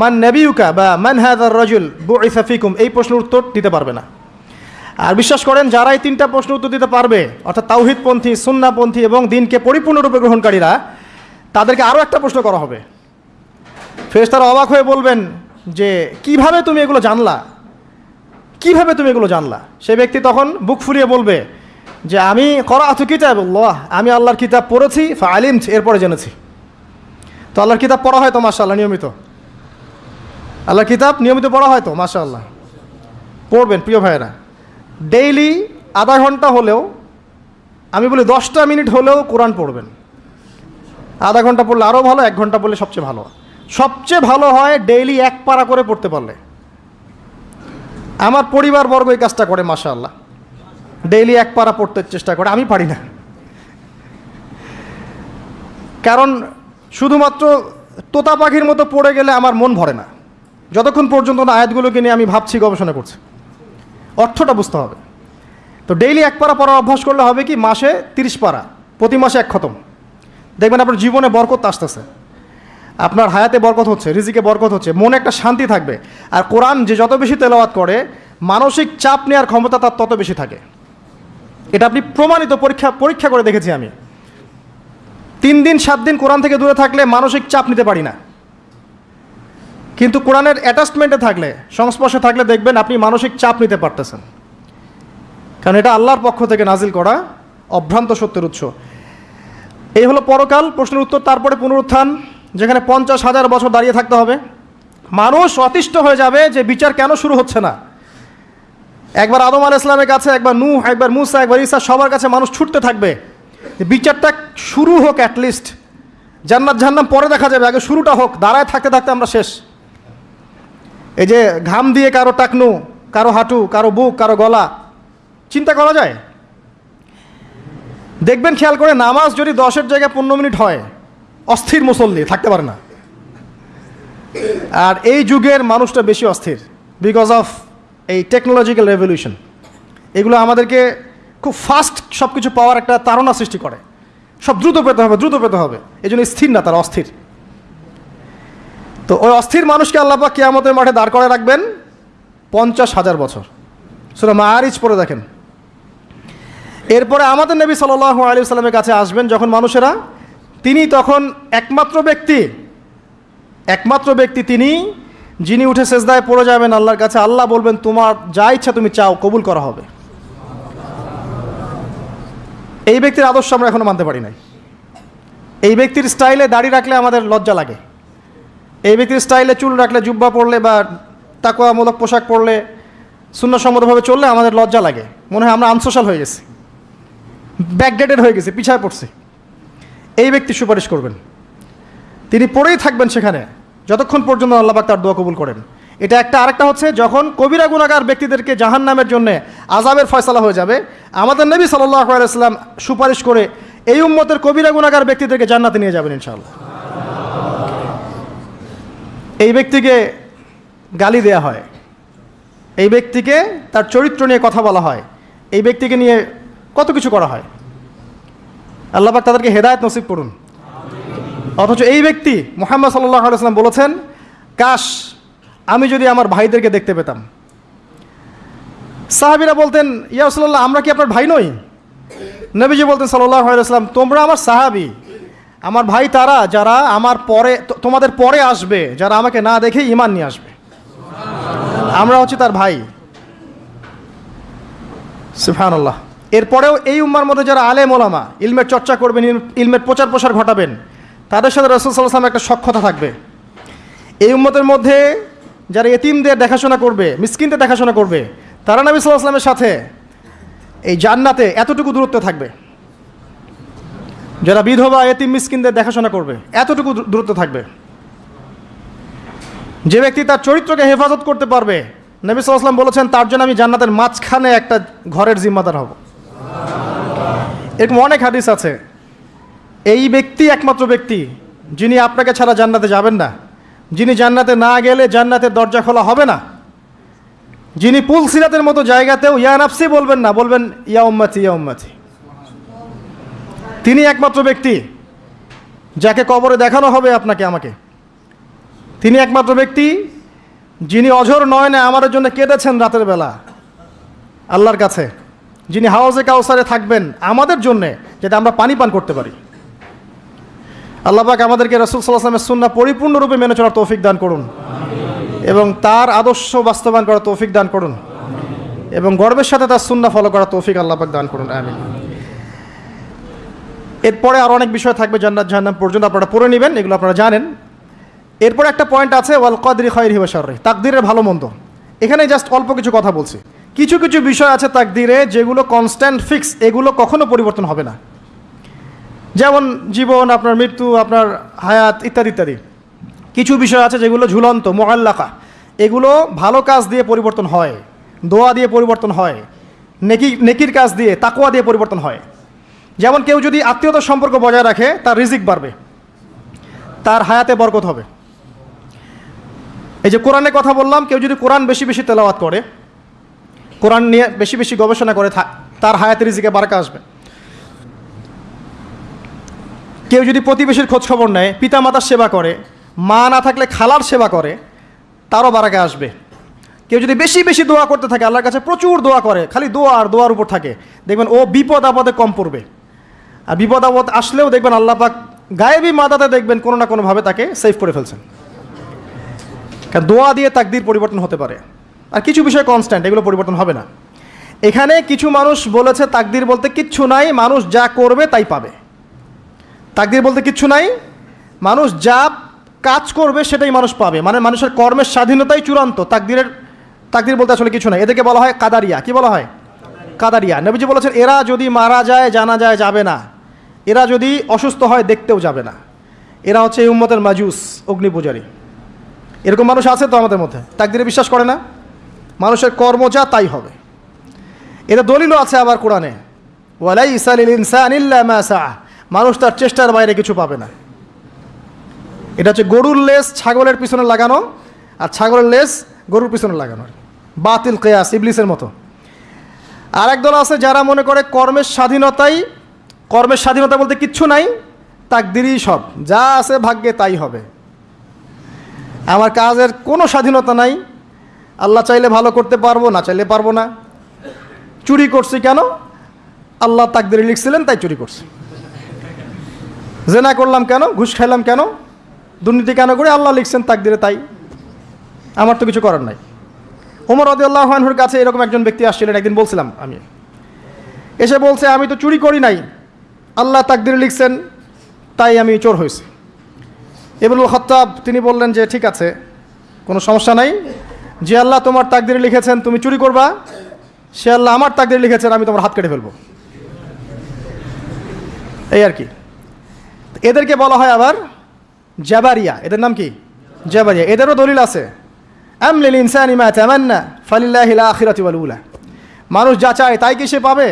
মান নবিউকা বা মান হ্যাদার রজুল বু ইসাফিকুম এই প্রশ্নের উত্তর দিতে পারবে না। আর বিশ্বাস করেন, যারা এই তিনটা প্রশ্ন উত্তর দিতে পারবে, অর্থাৎ তাওহিদপন্থী, সুন্নাপন্থী এবং দিনকে পরিপূর্ণরূপে গ্রহণকারীরা, তাদেরকে আরও একটা প্রশ্ন করা হবে। ফেরেশতারা অবাক হয়ে বলবেন যে, কীভাবে তুমি এগুলো জানলা? কীভাবে তুমি এগুলো জানলা? সে ব্যক্তি তখন বুক ফুরিয়ে বলবে যে, আমি করা আতু কিতাব আল্লাহ আমি আল্লাহর কিতাব পড়েছি আলিম এরপরে জেনেছি। তো আল্লাহর কিতাব পড়া হয় তো, মাশাআল্লাহ, নিয়মিত? আল্লাহর কিতাব নিয়মিত পড়া হয় তো, মাশাআল্লাহ? পড়বেন, প্রিয় ভাইয়েরা। ডেইলি আধা ঘণ্টা হলেও, আমি বলি দশটা মিনিট হলেও কোরআন পড়বেন। আধা ঘণ্টা পড়লে আরও ভালো, এক ঘণ্টা পড়লে সবচেয়ে ভালো। সবচেয়ে ভালো হয় ডেইলি এক পারা করে পড়তে পারলে। আমার পরিবারবর্গ এই কাজটা করে, মাশাআল্লাহ। ডেইলি এক পারা পড়তে চেষ্টা করে, আমি পারি না। কারণ শুধুমাত্র তোতা পাখির মতো পড়ে গেলে আমার মন ভরে না। যতক্ষণ পর্যন্ত না আয়াতগুলোকে নিয়ে আমি ভাবছি, গবেষণা করছি। অর্থটা বুঝতে হবে। তো ডেইলি এক পারা পড়ার অভ্যাস করলে হবে কি, মাসে তিরিশ পারা, প্রতি মাসে এক খতম। দেখবেন আপনার জীবনে বরকত আসতেছে। আপনার হায়াতে বরকত হচ্ছে, রিজিকে বরকত হচ্ছে, মনে একটা শান্তি থাকবে। আর কোরআন যে যত বেশি তেলাওয়াত করে, মানসিক চাপ নেওয়ার ক্ষমতা তার তত বেশি থাকে। এটা আপনি প্রমাণিত পরীক্ষা পরীক্ষা করে দেখেছি আমি। তিন দিন, সাত দিন কোরআন থেকে দূরে থাকলে মানসিক চাপ নিতে পারি না। কিন্তু কোরআনের অ্যাটাচমেন্টে থাকলে, সংস্পর্শে থাকলে দেখবেন আপনি মানসিক চাপ নিতে পারতেছেন। কারণ এটা আল্লাহর পক্ষ থেকে নাজিল করা অভ্রান্ত সত্যের উৎস। এই হলো পরকাল, প্রশ্নের উত্তর, তারপরে পুনরুত্থান, যেখানে পঞ্চাশ হাজার বছর দাঁড়িয়ে থাকতে হবে। মানুষ অতিষ্ঠ হয়ে যাবে যে বিচার কেন শুরু হচ্ছে না। একবার আদম আল ইসলামের কাছে, একবার নূহ, একবার মুসা, একবার ইসা সবার কাছে মানুষ ছুটতে থাকবে। বিচারটা শুরু হোক অ্যাটলিস্ট জান্নাত জাহান্নাম পরে দেখা যাবে, আগে শুরুটা হোক, দাঁড়ায় থাকতে থাকতে আমরা শেষ। এই যে ঘাম দিয়ে কারও টাকনু, কারও হাঁটু, কারও বুক, কারও গলা, চিন্তা করা যায়? দেখবেন খেয়াল করে নামাজ যদি দশের জায়গায় পনেরো মিনিট হয়, অস্থির মুসল্লি, থাকতে পারে না। আর এই যুগের মানুষটা বেশি অস্থির বিকজ অফ এই টেকনোলজিক্যাল রেভলিউশন এগুলো আমাদেরকে খুব ফাস্ট সব কিছু পাওয়ার একটা তাড়না সৃষ্টি করে। সব দ্রুত পেতে হবে, দ্রুত পেতে হবে। এই জন্য স্থির না, তারা অস্থির। তো ওই অস্থির মানুষকে আল্লাপা কেয়ামতের মাঠে দাঁড় করে রাখবেন পঞ্চাশ হাজার বছর। সেটা মায়ারিজ পরে দেখেন। এরপরে আমাদের নবী সাল্লাহ আলী সাল্লামের কাছে আসবেন যখন মানুষেরা, তিনি তখন একমাত্র ব্যক্তি একমাত্র ব্যক্তি তিনি, যিনি উঠে সেজদায় পড়ে যাবেন, আল্লাহর কাছে আল্লাহ বলবেন, তোমার যা ইচ্ছা তুমি চাও, কবুল করা হবে। এই ব্যক্তির আদর্শ আমরা এখনও মানতে পারি নাই। এই ব্যক্তির স্টাইলে দাড়ি রাখলে আমাদের লজ্জা লাগে। এই ব্যক্তির স্টাইলে চুল রাখলে জুব্বা পরলে বা তাকুয়ামূলক পোশাক পরলে শূন্যসম্মতভাবে চললে আমাদের লজ্জা লাগে। মনে হয় আমরা আনসোশাল হয়ে গেছি। ব্যাকডেটেড হয়ে গেছি, পিছায় পড়ছি। এই ব্যক্তি সুপারিশ করবেন। তিনি পড়েই থাকবেন সেখানে। যতক্ষণ পর্যন্ত আল্লাহবাক তার দোয়া কবুল করেন। এটা একটা, আরেকটা হচ্ছে, যখন কবিরা গুণাগার ব্যক্তিদেরকে জাহান নামের জন্যে আজাবের ফয়সালা হয়ে যাবে, আমাদের নবী সাল্লাহ আলাইসলাম সুপারিশ করে এই উম্মতের কবিরা গুণাগার ব্যক্তিদেরকে জান্নাতে নিয়ে যাবেন ইনশাআল্লাহ। এই ব্যক্তিকে গালি দেয়া হয়। এই ব্যক্তিকে তার চরিত্র নিয়ে কথা বলা হয়। এই ব্যক্তিকে নিয়ে কত কিছু করা হয়। আল্লাহবাক তাদেরকে হেদায়ত নসিব করুন। অথচ এই ব্যক্তি মোহাম্মদ সাল্লাহ আলাইসলাম বলেছেন, কাশ, আমি যদি আমার ভাইদেরকে দেখতে পেতাম। সাহাবিরা বলতেন ইয়াসল্লাহ আমরা কি আপনার ভাই নই? নবীজি বলতেন সাল্লাহ আলাইসলাম তোমরা আমার সাহাবি। আমার ভাই তারা, যারা আমার পরে তোমাদের পরে আসবে, যারা আমাকে না দেখে ইমান নিয়ে আসবে। আমরা হচ্ছে তার ভাই। সুফানুল্লাহ এরপরেও এই উম্মার মধ্যে যারা আলেম ওলামা, ইলমের চর্চা করবেন, ইল- ইলমের প্রচার প্রসার ঘটাবেন, তাদের সাথে রসুল সাল্লাম একটা সক্ষতা থাকবে। এই উম্মতের মধ্যে যারা এতিমদের দেখাশোনা করবে, মিসকিনদের দেখাশোনা করবে, তারা নবী সাল্লাহ আসলামের সাথে এই জান্নাতে এতটুকু দূরত্ব থাকবে। যারা বিধবা, এতিম, মিসকিনদের দেখাশোনা করবে, এতটুকু দূরত্ব থাকবে। যে ব্যক্তি তার চরিত্রকে হেফাজত করতে পারবে, নবী সাল্লাম বলেছেন, তার জন্য আমি জান্নাতের মাঝখানে একটা ঘরের জিম্মাদার হব। এরকম অনেক হাদিস আছে। এই ব্যক্তি একমাত্র ব্যক্তি, যিনি আপনাকে ছাড়া জান্নাতে যাবেন না। যিনি জান্নাতে না গেলে জান্নাতের দরজা খোলা হবে না। যিনি পুল সিরাতের মতো জায়গাতেও, ইয়া নাফসি বলবেন না, বলবেন, ইয়া উম্মাতি ইয়া উম্মাতি। তিনি একমাত্র ব্যক্তি যাকে কবরে দেখানো হবে আপনাকে, আমাকে। তিনি একমাত্র ব্যক্তি যিনি অঝর নয় না আমাদের জন্য কেঁদেছেন রাতের বেলা। আল্লাহর কাছে। যিনি হাউজে কাউসারে থাকবেন আমাদের জন্যে, যাতে আমরা পানি পান করতে পারি। আল্লাহ পাক আমাদেরকে রসুল সাল্লাহামের সুন্না পরিপূর্ণরূপে মেনে চলার তৌফিক দান করুন এবং তার আদর্শ বাস্তবায়ন করার তৌফিক দান করুন এবং গর্বের সাথে তার সুন্না ফলো করার তৌফিক আল্লাহ পাক দান করুন, আমিন। এরপরে আরও অনেক বিষয় থাকবে জান্নাত জাহান্নাম পর্যন্ত, আপনারা পড়ে নেবেন, এগুলো আপনারা জানেন। এরপরে একটা পয়েন্ট আছে, ওয়াল কদরি খয়ের হিবাসরে তাকদিরের ভালো মন্দ। এখানে জাস্ট অল্প কিছু কথা বলছি। কিছু কিছু বিষয় আছে তাকদিরে যেগুলো কনস্ট্যান্ট ফিক্স এগুলো কখনো পরিবর্তন হবে না। যেমন জীবন, আপনার মৃত্যু, আপনার হায়াত ইত্যাদি ইত্যাদি। কিছু বিষয় আছে যেগুলো ঝুলন্ত মোয়াল্লাকা এগুলো ভালো কাজ দিয়ে পরিবর্তন হয়, দোয়া দিয়ে পরিবর্তন হয়, নেকি নেকির কাজ দিয়ে তাকুয়া দিয়ে পরিবর্তন হয়। যেমন কেউ যদি আত্মীয়তার সম্পর্ক বজায় রাখে, তার রিজিক বাড়বে। তার হায়াতে বরকত হবে। এই যে কোরআনের কথা বললাম, কেউ যদি কোরআন বেশি বেশি তেলাওয়াত করে, কোরআন নিয়ে বেশি বেশি গবেষণা করে তার হায়াতে রিজিকে বারকা আসবে। কেউ যদি প্রতিবেশীর খোঁজ খবর নেয় পিতা মাতার সেবা করে, মা না থাকলে খালার সেবা করে, তারও বারাকে আসবে। কেউ যদি বেশি বেশি দোয়া করতে থাকে, আল্লাহর কাছে প্রচুর দোয়া করে, খালি দোয়া আর দোয়ার উপর থাকে, দেখবেন ও বিপদ আপদে কম পড়বে। আর বিপদ আপদ আসলেও দেখবেন আল্লাহ পাক গায়েবী মাদাতে দেখবেন কোনো না কোনোভাবে তাকে সেভ করে ফেলছেন। কারণ দোয়া দিয়ে তাকদির পরিবর্তন হতে পারে। আর কিছু বিষয় কনস্ট্যান্ট এগুলো পরিবর্তন হবে না। এখানে কিছু মানুষ বলেছে তাকদির বলতে কিচ্ছু নাই, মানুষ যা করবে তাই পাবে। তাকদির বলতে কিচ্ছু নাই, মানুষ যা কাজ করবে সেটাই মানুষ পাবে। মানে মানুষের কর্মের স্বাধীনতাই চূড়ান্ত। তাকদিরের তাকদির বলতে আসলে কিছু নাই। এদেরকে বলা হয় কাদারিয়া। কি বলা হয়? কাদারিয়া। নবীজি বলেছেন, এরা যদি মারা যায়, জানা যায় যাবে না। এরা যদি অসুস্থ হয়, দেখতেও যাবে না। এরা হচ্ছে এই উম্মতের মাজুস, অগ্নি পূজারী। এরকম মানুষ আছে তো আমাদের মধ্যে? তাকদিরে বিশ্বাস করে না? মানুষের কর্ম যা, তাই হবে। এটা দলিলও আছে আবার কোরআনে। ওয়ালাই ইসালিল ইনসান ইল্লা মা সাআ। মানুষ তার চেষ্টার বাইরে কিছু পাবে না। এটা হচ্ছে গরুর লেস ছাগলের পিছনে লাগানো, আর ছাগলের লেস গরুর পিছনে লাগানো। বাতিল কেয়াস, ইবলিসের মতো। আর একদল আছে যারা মনে করে কর্মের স্বাধীনতাই, কর্মের স্বাধীনতা বলতে কিচ্ছু নাই, তাকদিরই সব। যা আছে ভাগ্যে তাই হবে। আমার কাজের কোনো স্বাধীনতা নাই। আল্লাহ চাইলে ভালো করতে পারব, না চাইলে পারব না। চুরি করছি কেন? আল্লাহ তাকদিরে লিখছিলেন, তাই চুরি করছি। জেনা করলাম কেন? ঘুষ খাইলাম কেন? দুর্নীতি কেন করে? আল্লাহ লিখছেন, তাকদিরে তাই। আমার তো কিছু করার নাই। ওমর রদিউল্লাহানহুর কাছে এরকম একজন ব্যক্তি আসছিলেন, একদিন বলছিলাম, আমি এসে বলছে, আমি তো চুরি করি নাই। আল্লাহ তাকদিরে লিখছেন, তাই আমি চোর হয়েছি। এবুল খত্তাব, তিনি বললেন যে, ঠিক আছে, কোনো সমস্যা নাই। যে আল্লাহ তোমার তাকদিরে লিখেছেন, তুমি চুরি করবা। সে আল্লাহ আমার তাকদির লিখেছেন, আমি তোমার হাত কেটে ফেলব। এই আর কি। এদেরকে বলা হয় আবার জাবারিয়া। এদের নাম কি? জাবারিয়া। এদেরও দলিল আছে। আমলিল ইনসানি মা তামান্না ফালিল্লাহিল আখিরাতি ওয়াল মানুষ যা চায় তাই কি সে পাবে?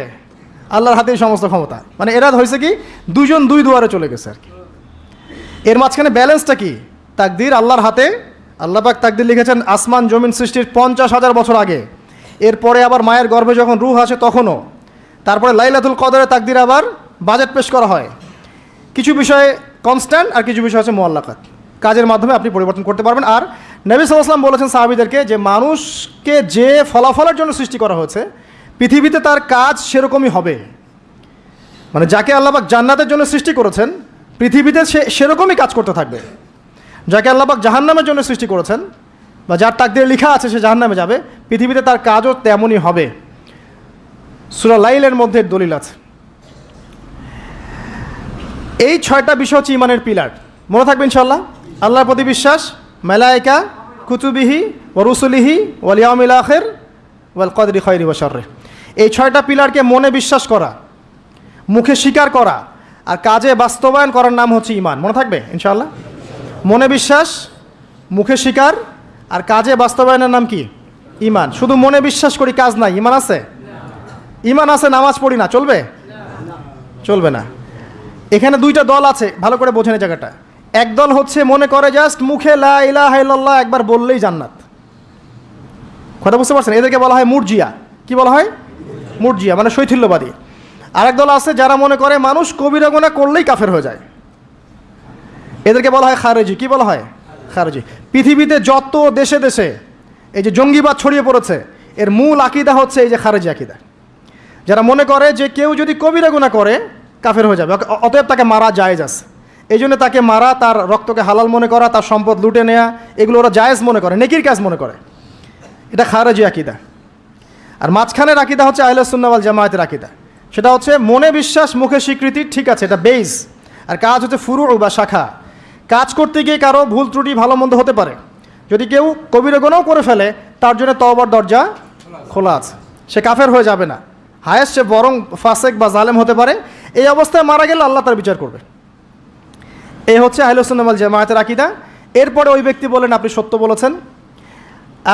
আল্লাহর হাতেই সমস্ত ক্ষমতা। মানে এরা হয়েছে কি? দুজন দুই দুয়ারে চলে গেছে আর কি। এর মাঝখানে ব্যালেন্সটা কি? তাকদির আল্লাহর হাতে। আল্লাহ পাক তাকদির লিখেছেন, আসমান জমিন সৃষ্টির পঞ্চাশ হাজার বছর আগে। এরপরে আবার মায়ের গর্ভে যখন রুহ আসে তখনও। তারপরে লাইলাতুল কদরে তাকদির আবার বাজেট পেশ করা হয়। কিছু বিষয়ে কনস্ট্যান্ট আর কিছু বিষয় আছে মোয়াল্লাকাত কাজের মাধ্যমে আপনি পরিবর্তন করতে পারবেন। আর নবী সাল্লাম বলেছেন সাহাবিদেরকে যে মানুষকে যে ফলাফলের জন্য সৃষ্টি করা হয়েছে, পৃথিবীতে তার কাজ সেরকমই হবে। মানে যাকে আল্লাহবাক জান্নাতের জন্য সৃষ্টি করেছেন, পৃথিবীতে সে সেরকমই কাজ করতে থাকবে। যাকে আল্লাহবাক জাহান্নামের জন্য সৃষ্টি করেছেন, বা যার তাকদের লেখা আছে সে জাহান্নামে যাবে, পৃথিবীতে তার কাজও তেমনই হবে। সুরা লাইলের মধ্যে দলিল আছে। এই ছয়টা বিষয় হচ্ছে ইমানের পিলার। মনে থাকবে ইনশাল্লাহ আল্লাহর প্রতি বিশ্বাস, মেলায়িকা, কুতুবিহি ও রুসুলিহি ওয়ালিয়ামিল আখের, ওয়াল কদরি খয়রি ওয়াশর্রে এই ছয়টা পিলারকে মনে বিশ্বাস করা, মুখে স্বীকার করা, আর কাজে বাস্তবায়ন করার নাম হচ্ছে ইমান মনে থাকবে? ইনশাল্লাহ মনে বিশ্বাস, মুখে স্বীকার, আর কাজে বাস্তবায়নের নাম কি? ইমান শুধু মনে বিশ্বাস করি কাজ নাই। ইমান আছে? ইমান আছে, নামাজ পড়ি না। চলবে? চলবে না। এখানে দুইটা দল আছে। ভালো করে বোঝেন জায়গাটা। এক দল হচ্ছে মনে করে জাস্ট মুখে লা একবার বললেই জান্নাত। কথা বুঝতে পারছেন? এদেরকে বলা হয় মুরজিয়া। কি বলা হয়? মুরজিয়া মানে শৈথিল্যবাদী। আরেক দল আছে যারা মনে করে মানুষ কবিরা গোনা করলেই কাফের হয়ে যায়। এদেরকে বলা হয় খারেজি। কি বলা হয়? খারেজি। পৃথিবীতে যত দেশে দেশে এই যে জঙ্গিবাদ ছড়িয়ে পড়েছে, এর মূল আকিদা হচ্ছে এই যে খারেজি আকিদা। যারা মনে করে যে কেউ যদি কবিরা গুণা করে, কাফের হয়ে যাবে। অতএব তাকে মারা যায় আছে। এই জন্য তাকে মারা, তার রক্তকে হালাল মনে করা, তার সম্পদ লুটে নেয়া, এগুলো ওরা জায়েজ মনে করে, নেকির কাজ মনে করে। এটা খারেজি আকিদা। আর মাঝখানের আকিদা হচ্ছে আহলসুন্নাওয়াল জামায়াতের আকিদা। সেটা হচ্ছে মনে বিশ্বাস, মুখে স্বীকৃতি, ঠিক আছে, এটা বেস আর কাজ হচ্ছে ফুরু বা শাখা। কাজ করতে গিয়ে কারও ভুল ত্রুটি, ভালো মন্দ হতে পারে। যদি কেউ কবিরা গুণাও করে ফেলে, তার জন্য তওবার দরজা খোলা আছে। সে কাফের হয়ে যাবে না। হায়েস্ট সে বরং ফাসেক বা জালেম হতে পারে। এই অবস্থায় মারা গেলে আল্লাহ তার বিচার করবে। এই হচ্ছে আহলসুন্নামাল জামায়াতের আকিদা। এরপরে ওই ব্যক্তি বলেন, আপনি সত্য বলেছেন।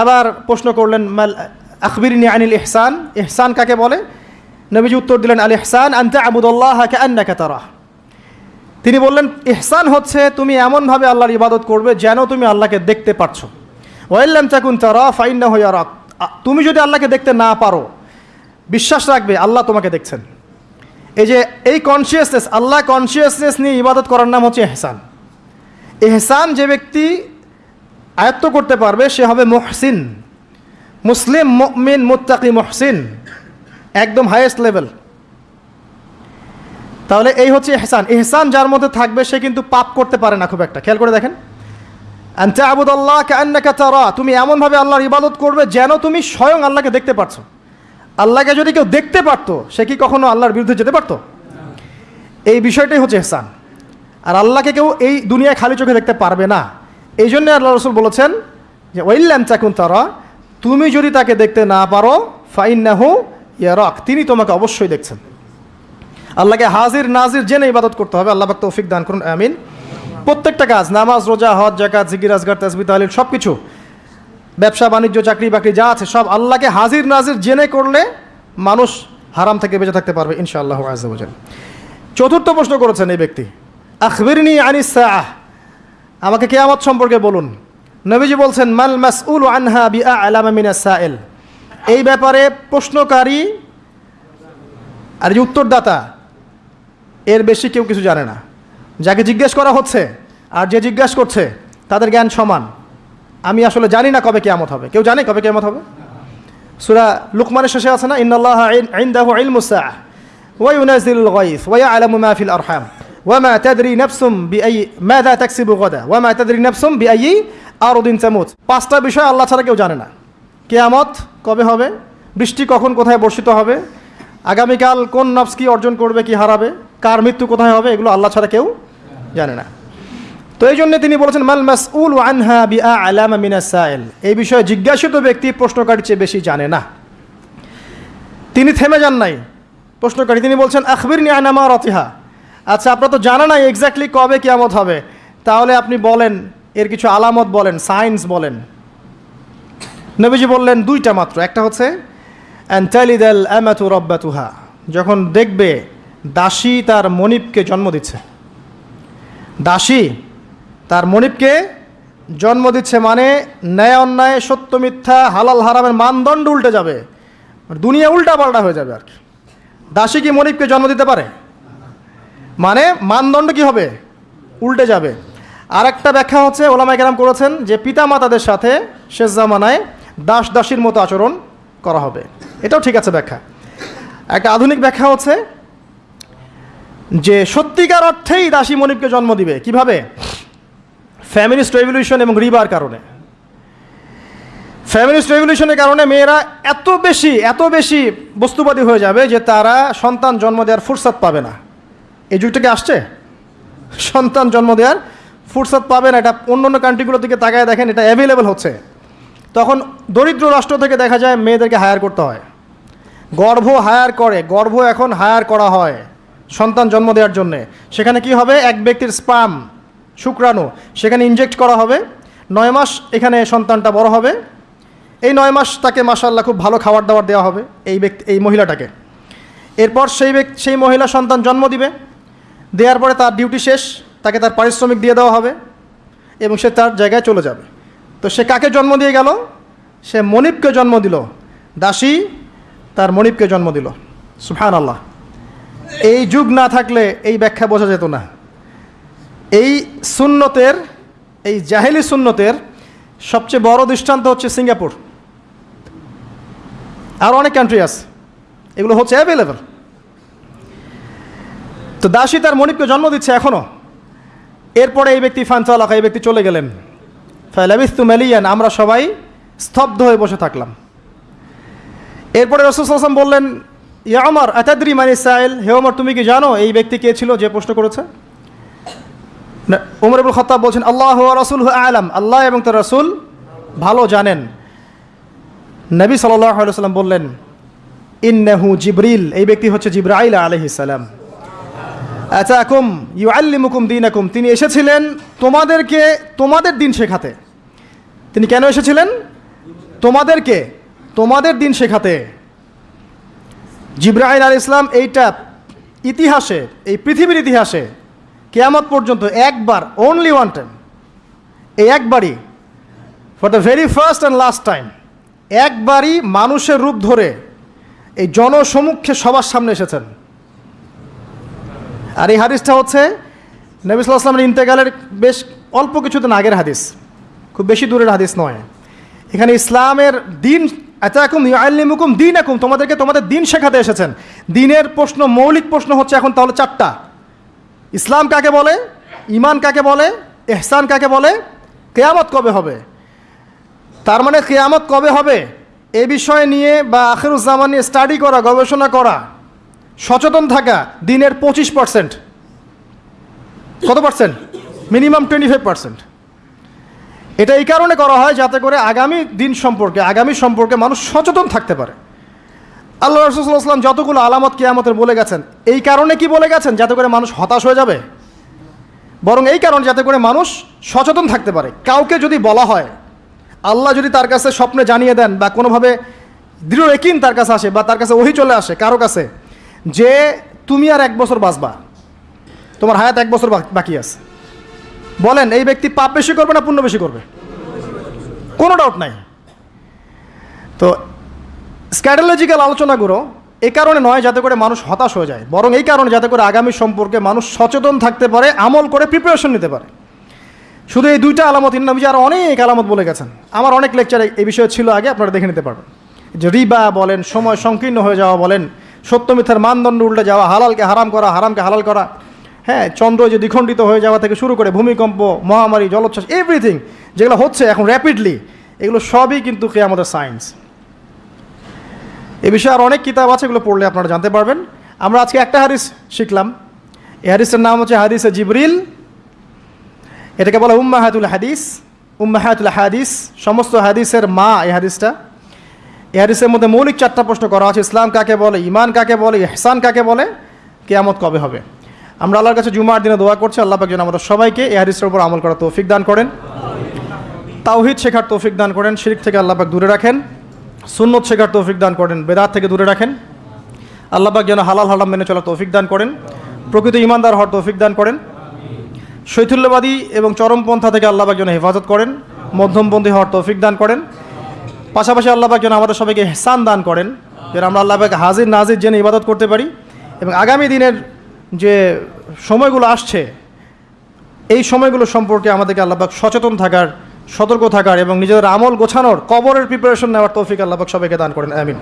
আবার প্রশ্ন করলেন, মাল আখবিরিনী আনিল ইহসান? ইহসান কাকে বলে? নবীজি উত্তর দিলেন, আল ইহসান আনতে আবুদুল্লাহ হাকে আন্নাকে তারা তিনি বললেন, ইহসান হচ্ছে তুমি এমনভাবে আল্লাহর ইবাদত করবে যেন তুমি আল্লাহকে দেখতে পারছ। ওয়াইল্লাম চাকুন তারা ফাইন্না হইয়া রাখ তুমি যদি আল্লাহকে দেখতে না পারো, বিশ্বাস রাখবে, আল্লাহ তোমাকে দেখছেন। এই যে এই কনসিয়াসনেস আল্লাহ কনসিয়াসনেস নিয়ে ইবাদত করার নাম হচ্ছে এহসান এহসান যে ব্যক্তি আয়ত্ত করতে পারবে, সে হবে মহসিন। মুসলিম, মুমিন, মুত্তাকি, মহসিন। একদম হাইয়েস্ট লেভেল তাহলে এই হচ্ছে এহসান এহসান যার মধ্যে থাকবে, সে কিন্তু পাপ করতে পারে না খুব একটা। খেয়াল করে দেখেন। কান্নাকা তারা। তুমি এমনভাবে আল্লাহর ইবাদত করবে যেন তুমি স্বয়ং আল্লাহকে দেখতে পারছ। আল্লাহকে যদি কেউ দেখতে পারতো, সে কি কখনো আল্লাহর বিরুদ্ধে যেতে পারতো? এই বিষয়টাই হচ্ছে এহসান। আর আল্লাহকে কেউ এই দুনিয়ায় খালি চোখে দেখতে পারবে না। এই জন্য আল্লাহ রসুল বলেছেন যে ওইল্যাম চাকুন তারা, তুমি যদি তাকে দেখতে না পারো ফাইন ফাইন্নাহু ইয়ারক। তিনি তোমাকে অবশ্যই দেখছেন। আল্লাহকে হাজির, নাজির জেনে ইবাদত করতে হবে। আল্লাহ তৌফিক দান করুন। আমিন। প্রত্যেকটা কাজ, নামাজ, রোজা, হজ জাকাত জিকির, আজগার তাসবি তাহলিল সব কিছু ব্যবসা, বাণিজ্য, চাকরি, বাকরি যা আছে সব আল্লাহকে হাজির, নাজির জেনে করলে মানুষ হারাম থেকে বেঁচে থাকতে পারবে ইনশাআল্লাহ আজাল চতুর্থ প্রশ্ন করেছেন এই ব্যক্তি, আখবিরনি আনিস সাআহ আমাকে কেয়ামত সম্পর্কে বলুন। নবীজি বলছেন, মাল মাসউল আনহা বিআ আলামা মিনাস সাইল এই ব্যাপারে প্রশ্নকারী আর যে উত্তরদাতা, এর বেশি কেউ কিছু জানে না। যাকে জিজ্ঞেস করা হচ্ছে আর যে জিজ্ঞেস করছে, তাদের জ্ঞান সমান। আমি আসলে জানি না কবে কেয়ামত হবে। কেউ জানে কবে কেয়ামত হবে? সুরা লুকমানের শেষে আছে না? ইন্নাল্লাহ ইনদাহু ইলমুস সাআহ। ওয়া ইউনাজিলুল গায়স ওয়া ইয়ালামু মা ফিল আরহাম। ওয়া মা তাদরি নাফসুম বিআই মাযা তাকসিবু গাদা? ওয়া মা তাদরি নাফসুম বিআই আরদিন তামুত। পাঁচটা বিষয় আল্লাহ ছাড়া কেউ জানে না। কেয়ামত কবে হবে? বৃষ্টি কখন কোথায় বর্ষিত হবে? আগামীকাল কোন নফস কি অর্জন করবে, কি হারাবে? কার মৃত্যু কোথায় হবে? এগুলো আল্লাহ ছাড়া কেউ জানে না। তো এই জন্য তিনি বলেছেন, মাল মাসউল আনহা বিআ আলামা মিনাস সাইল। এই বিষয়ে জিজ্ঞাসিত ব্যক্তি প্রশ্নকারী চেয়ে বেশি জানে না। তিনি থেমে যান নাই। প্রশ্নকারী তিনি বলছেন আখবির নি আনামা রতিহা আচ্ছা আপনার তো জানা নাই এক্স্যাক্টলি কবে কিয়ামত হবে। তাহলে আপনি বলেন, এর কিছু আলামত বলেন সায়েন্স বলেন। নবীজি বললেন, দুইটা মাত্র। একটা হচ্ছে অ্যান্টালিদাল অ্যামাতু রব্বাতুহা। যখন দেখবে, দাসী তার মনিবকে জন্ম দিচ্ছে। দাসী তার মনিবকে জন্ম দিচ্ছে মানে ন্যায় অন্যায়, সত্য মিথ্যা, হালাল হারামের মানদণ্ড উল্টে যাবে। দুনিয়া উল্টা পাল্টা হয়ে যাবে আর কি। দাসী কি মনিবকে জন্ম দিতে পারে? মানে মানদণ্ড কি হবে? উল্টে যাবে। আর একটা ব্যাখ্যা হচ্ছে ওলামাই কেরাম করেছেন যে পিতা মাতাদের সাথে শেষ জামানায় দাস দাসীর মতো আচরণ করা হবে। এটাও ঠিক আছে ব্যাখ্যা। একটা আধুনিক ব্যাখ্যা হচ্ছে যে সত্যিকার অর্থেই দাসী মনিবকে জন্ম দিবে। কীভাবে? ফ্যামিলিস্ট রেভলিউশন এবং রিবার কারণে। ফ্যামিলিস্ট রেভলিউশনের কারণে মেয়েরা এত বেশি এত বেশি বস্তুবাদী হয়ে যাবে যে তারা সন্তান জন্ম দেওয়ার ফুরসাদ পাবে না। এই যুগটাকে আসছে? সন্তান জন্ম দেওয়ার ফুরসাদ পাবে না। এটা অন্য অন্য কান্ট্রিগুলোর দিকে তাকায় দেখেন, এটা অ্যাভেলেবেল হচ্ছে। তখন দরিদ্র রাষ্ট্র থেকে দেখা যায় মেয়েদেরকে হায়ার করতে হয়। গর্ভ হায়ার করে, গর্ভ এখন হায়ার করা হয় সন্তান জন্ম দেওয়ার জন্যে। সেখানে কি হবে? এক ব্যক্তির স্পাম শুক্রাণু, সেখানে ইনজেক্ট করা হবে। নয় মাস এখানে সন্তানটা বড় হবে। এই নয় মাস তাকে মাসাল্লাহ খুব ভালো খাবার দাবার দেওয়া হবে এই ব্যক্তি, এই মহিলাটাকে। এরপর সেই ব্যক্তি সেই মহিলা সন্তান জন্ম দিবে। দেওয়ার পরে তার ডিউটি শেষ, তাকে তার পারিশ্রমিক দিয়ে দেওয়া হবে এবং সে তার জায়গায় চলে যাবে। তো সে কাকে জন্ম দিয়ে গেল? সে মনিবকে জন্ম দিল। দাসী তার মনিবকে জন্ম দিল। সুফান আল্লাহ এই যুগ না থাকলে এই ব্যাখ্যা বোঝা যেত না। এই সুন্নতের, এই জাহেলি সুন্নতের সবচেয়ে বড় দৃষ্টান্ত হচ্ছে সিঙ্গাপুর। আর অনেক কান্ট্রি আছে, এগুলো হচ্ছে অ্যাভেলেবল তো দাসী তার মনিবকে জন্ম দিচ্ছে এখনও এরপরে এই ব্যক্তি ফানচালাকা এই ব্যক্তি চলে গেলেন। ফালাবিস্তু মেলিয়ান, আমরা সবাই স্তব্ধ হয়ে বসে থাকলাম। এরপরে রসুল আসলাম বললেন, ইয়া আমার আতাদ্রি মানে সাইল? হে ওমর তুমি কি জানো এই ব্যক্তি কে ছিল যে প্রশ্ন করেছে? উমর ইবুল খত্তাব বলছেন, আল্লাহ রসুল আলাম। আল্লাহ এবং তার রসুল ভালো জানেন। নবী সাল্লাম বললেন, ইন্নাহু জিবরিল। এই ব্যক্তি হচ্ছে জিব্রাইল আলহিসাল্লাম আচাকুম ইউ আল্লিমুকুম দিনাকুম। তিনি এসেছিলেন তোমাদেরকে, তোমাদের দিন শেখাতে। তিনি কেন এসেছিলেন? তোমাদেরকে, তোমাদের দিন শেখাতে। জিব্রাহিল আল ইসলাম এইটা ইতিহাসে, এই পৃথিবীর ইতিহাসে কেয়ামত পর্যন্ত একবার অনলি ওয়ান টাইম এই একবারই for the very first and last time একবারই মানুষের রূপ ধরে এই জনসমুখে সবার সামনে এসেছেন। আর এই হাদিসটা হচ্ছে নবী সাল্লাহ আসলামের ইন্তেকালের বেশ অল্প কিছুদিন আগের হাদিস, খুব বেশি দূরের হাদিস নয়। এখানে ইসলামের দিন, আতাকুম আল্লিমুকুম দিন একুম তোমাদেরকে তোমাদের দিন শেখাতে এসেছেন। দিনের প্রশ্ন, মৌলিক প্রশ্ন হচ্ছে এখন তাহলে চারটা। ইসলাম কাকে বলে? ইমান কাকে বলে? এহসান কাকে বলে? কেয়ামত কবে হবে? তার মানে কেয়ামত কবে হবে? এ বিষয় নিয়ে বা আখেরুজ্জামান নিয়ে স্টাডি করা, গবেষণা করা, সচেতন থাকা দিনের পঁচিশ পার্সেন্ট কত percent minimum twenty five percent এটা এই কারণে করা হয় যাতে করে আগামী দিন সম্পর্কে, আগামী সম্পর্কে মানুষ সচেতন থাকতে পারে। আল্লাহ রসুল্লাহাম যতগুলো আলামত কেয়ামতের বলে গেছেন, এই কারণে কি বলে গেছেন? যাতে করে মানুষ হতাশ হয়ে যাবে? বরং এই কারণে যাতে করে মানুষ সচেতন থাকতে পারে। কাউকে যদি বলা হয়, আল্লাহ যদি তার কাছে স্বপ্নে জানিয়ে দেন বা কোনোভাবে দৃঢ় একিন তার কাছে আসে বা তার কাছে ওহি চলে আসে কারও কাছে, যে তুমি আর এক বছর বাঁচবা, তোমার হায়াত এক বছর বাকি আছে। বলেন, এই ব্যক্তি পাপ বেশি করবে না পুণ্য বেশি করবে? কোনো ডাউট নাই। তো স্ক্যাটোলজিক্যাল আলোচনাগুলো এ কারণে নয় যাতে করে মানুষ হতাশ হয়ে যায়, বরং এই কারণে যাতে করে আগামী সম্পর্কে মানুষ সচেতন থাকতে পারে, আমল করে প্রিপারেশন নিতে পারে। শুধু এই দুইটা আলামত ইন্নাবিজি আরও অনেক আলামত বলে গেছেন। আমার অনেক লেকচারে এই বিষয়ে ছিল আগে, আপনারা দেখে নিতে পারবেন। যে রিবা বলেন, সময় সংকীর্ণ হয়ে যাওয়া বলেন, সত্য মিথ্যার মানদণ্ড উল্টে যাওয়া, হালালকে হারাম করা, হারামকে হালাল করা হ্যাঁ চন্দ্র যে দ্বিখণ্ডিত হয়ে যাওয়া থেকে শুরু করে ভূমিকম্প, মহামারী, জলোচ্ছ্বাস এভরিথিং যেগুলো হচ্ছে এখন র্যাপিডলি এগুলো সবই কিন্তু কে আমাদের সায়েন্স এ বিষয়ে আর অনেক কিতাব আছে, এগুলো পড়লে আপনারা জানতে পারবেন। আমরা আজকে একটা হাদিস শিখলাম। এই হাদিসের নাম হচ্ছে হাদিসে জিবরিল। এটাকে বলা উম্মাহাতুল হাদিস। উম্মাহাতুল হাদিস, সমস্ত হাদিসের মা এই হাদিসটা। এই হাদিসের মধ্যে মৌলিক চারটা প্রশ্ন করা আছে, ইসলাম কাকে বলে ইমান কাকে বলে, ইহসান কাকে বলে, কেয়ামত কবে হবে। আমরা আল্লাহর কাছে জুমার দিনে দোয়া করছি, আল্লাহ পাক যেন আমাদের সবাইকে এই হাদিসের উপর আমল করার তৌফিক দান করেন। তাওহিদ শেখার তৌফিক দান করেন, শিরিক থেকে আল্লাহ পাক দূরে রাখেন। সুন্নত শেখার তৌফিক দান করেন, বেদাত থেকে দূরে রাখেন। আল্লাহবাক যেন হালাল হারাম মেনে চলার তৌফিক দান করেন, প্রকৃত ইমানদার হওয়ার তৌফিক দান করেন। শৈথুল্যবাদী এবং চরমপন্থা থেকে আল্লাহ পাক যেন হেফাজত করেন, মধ্যমপন্থী হওয়ার তৌফিক দান করেন। পাশাপাশি আল্লাহবাক যেন আমাদের সবাইকে হেসান দান করেন, যেন আমরা আল্লাহ পাক হাজির নাজির জেনে ইবাদত করতে পারি। এবং আগামী দিনের যে সময়গুলো আসছে, এই সময়গুলো সম্পর্কে আমাদেরকে আল্লাহবাক সচেতন থাকার সতর্ক থাকার এবং নিজেদের আমল গোছানোর কবরের প্রিপারেশন নেওয়ার তৌফিক আল্লাহ সবাইকে দান করেন, আমিন।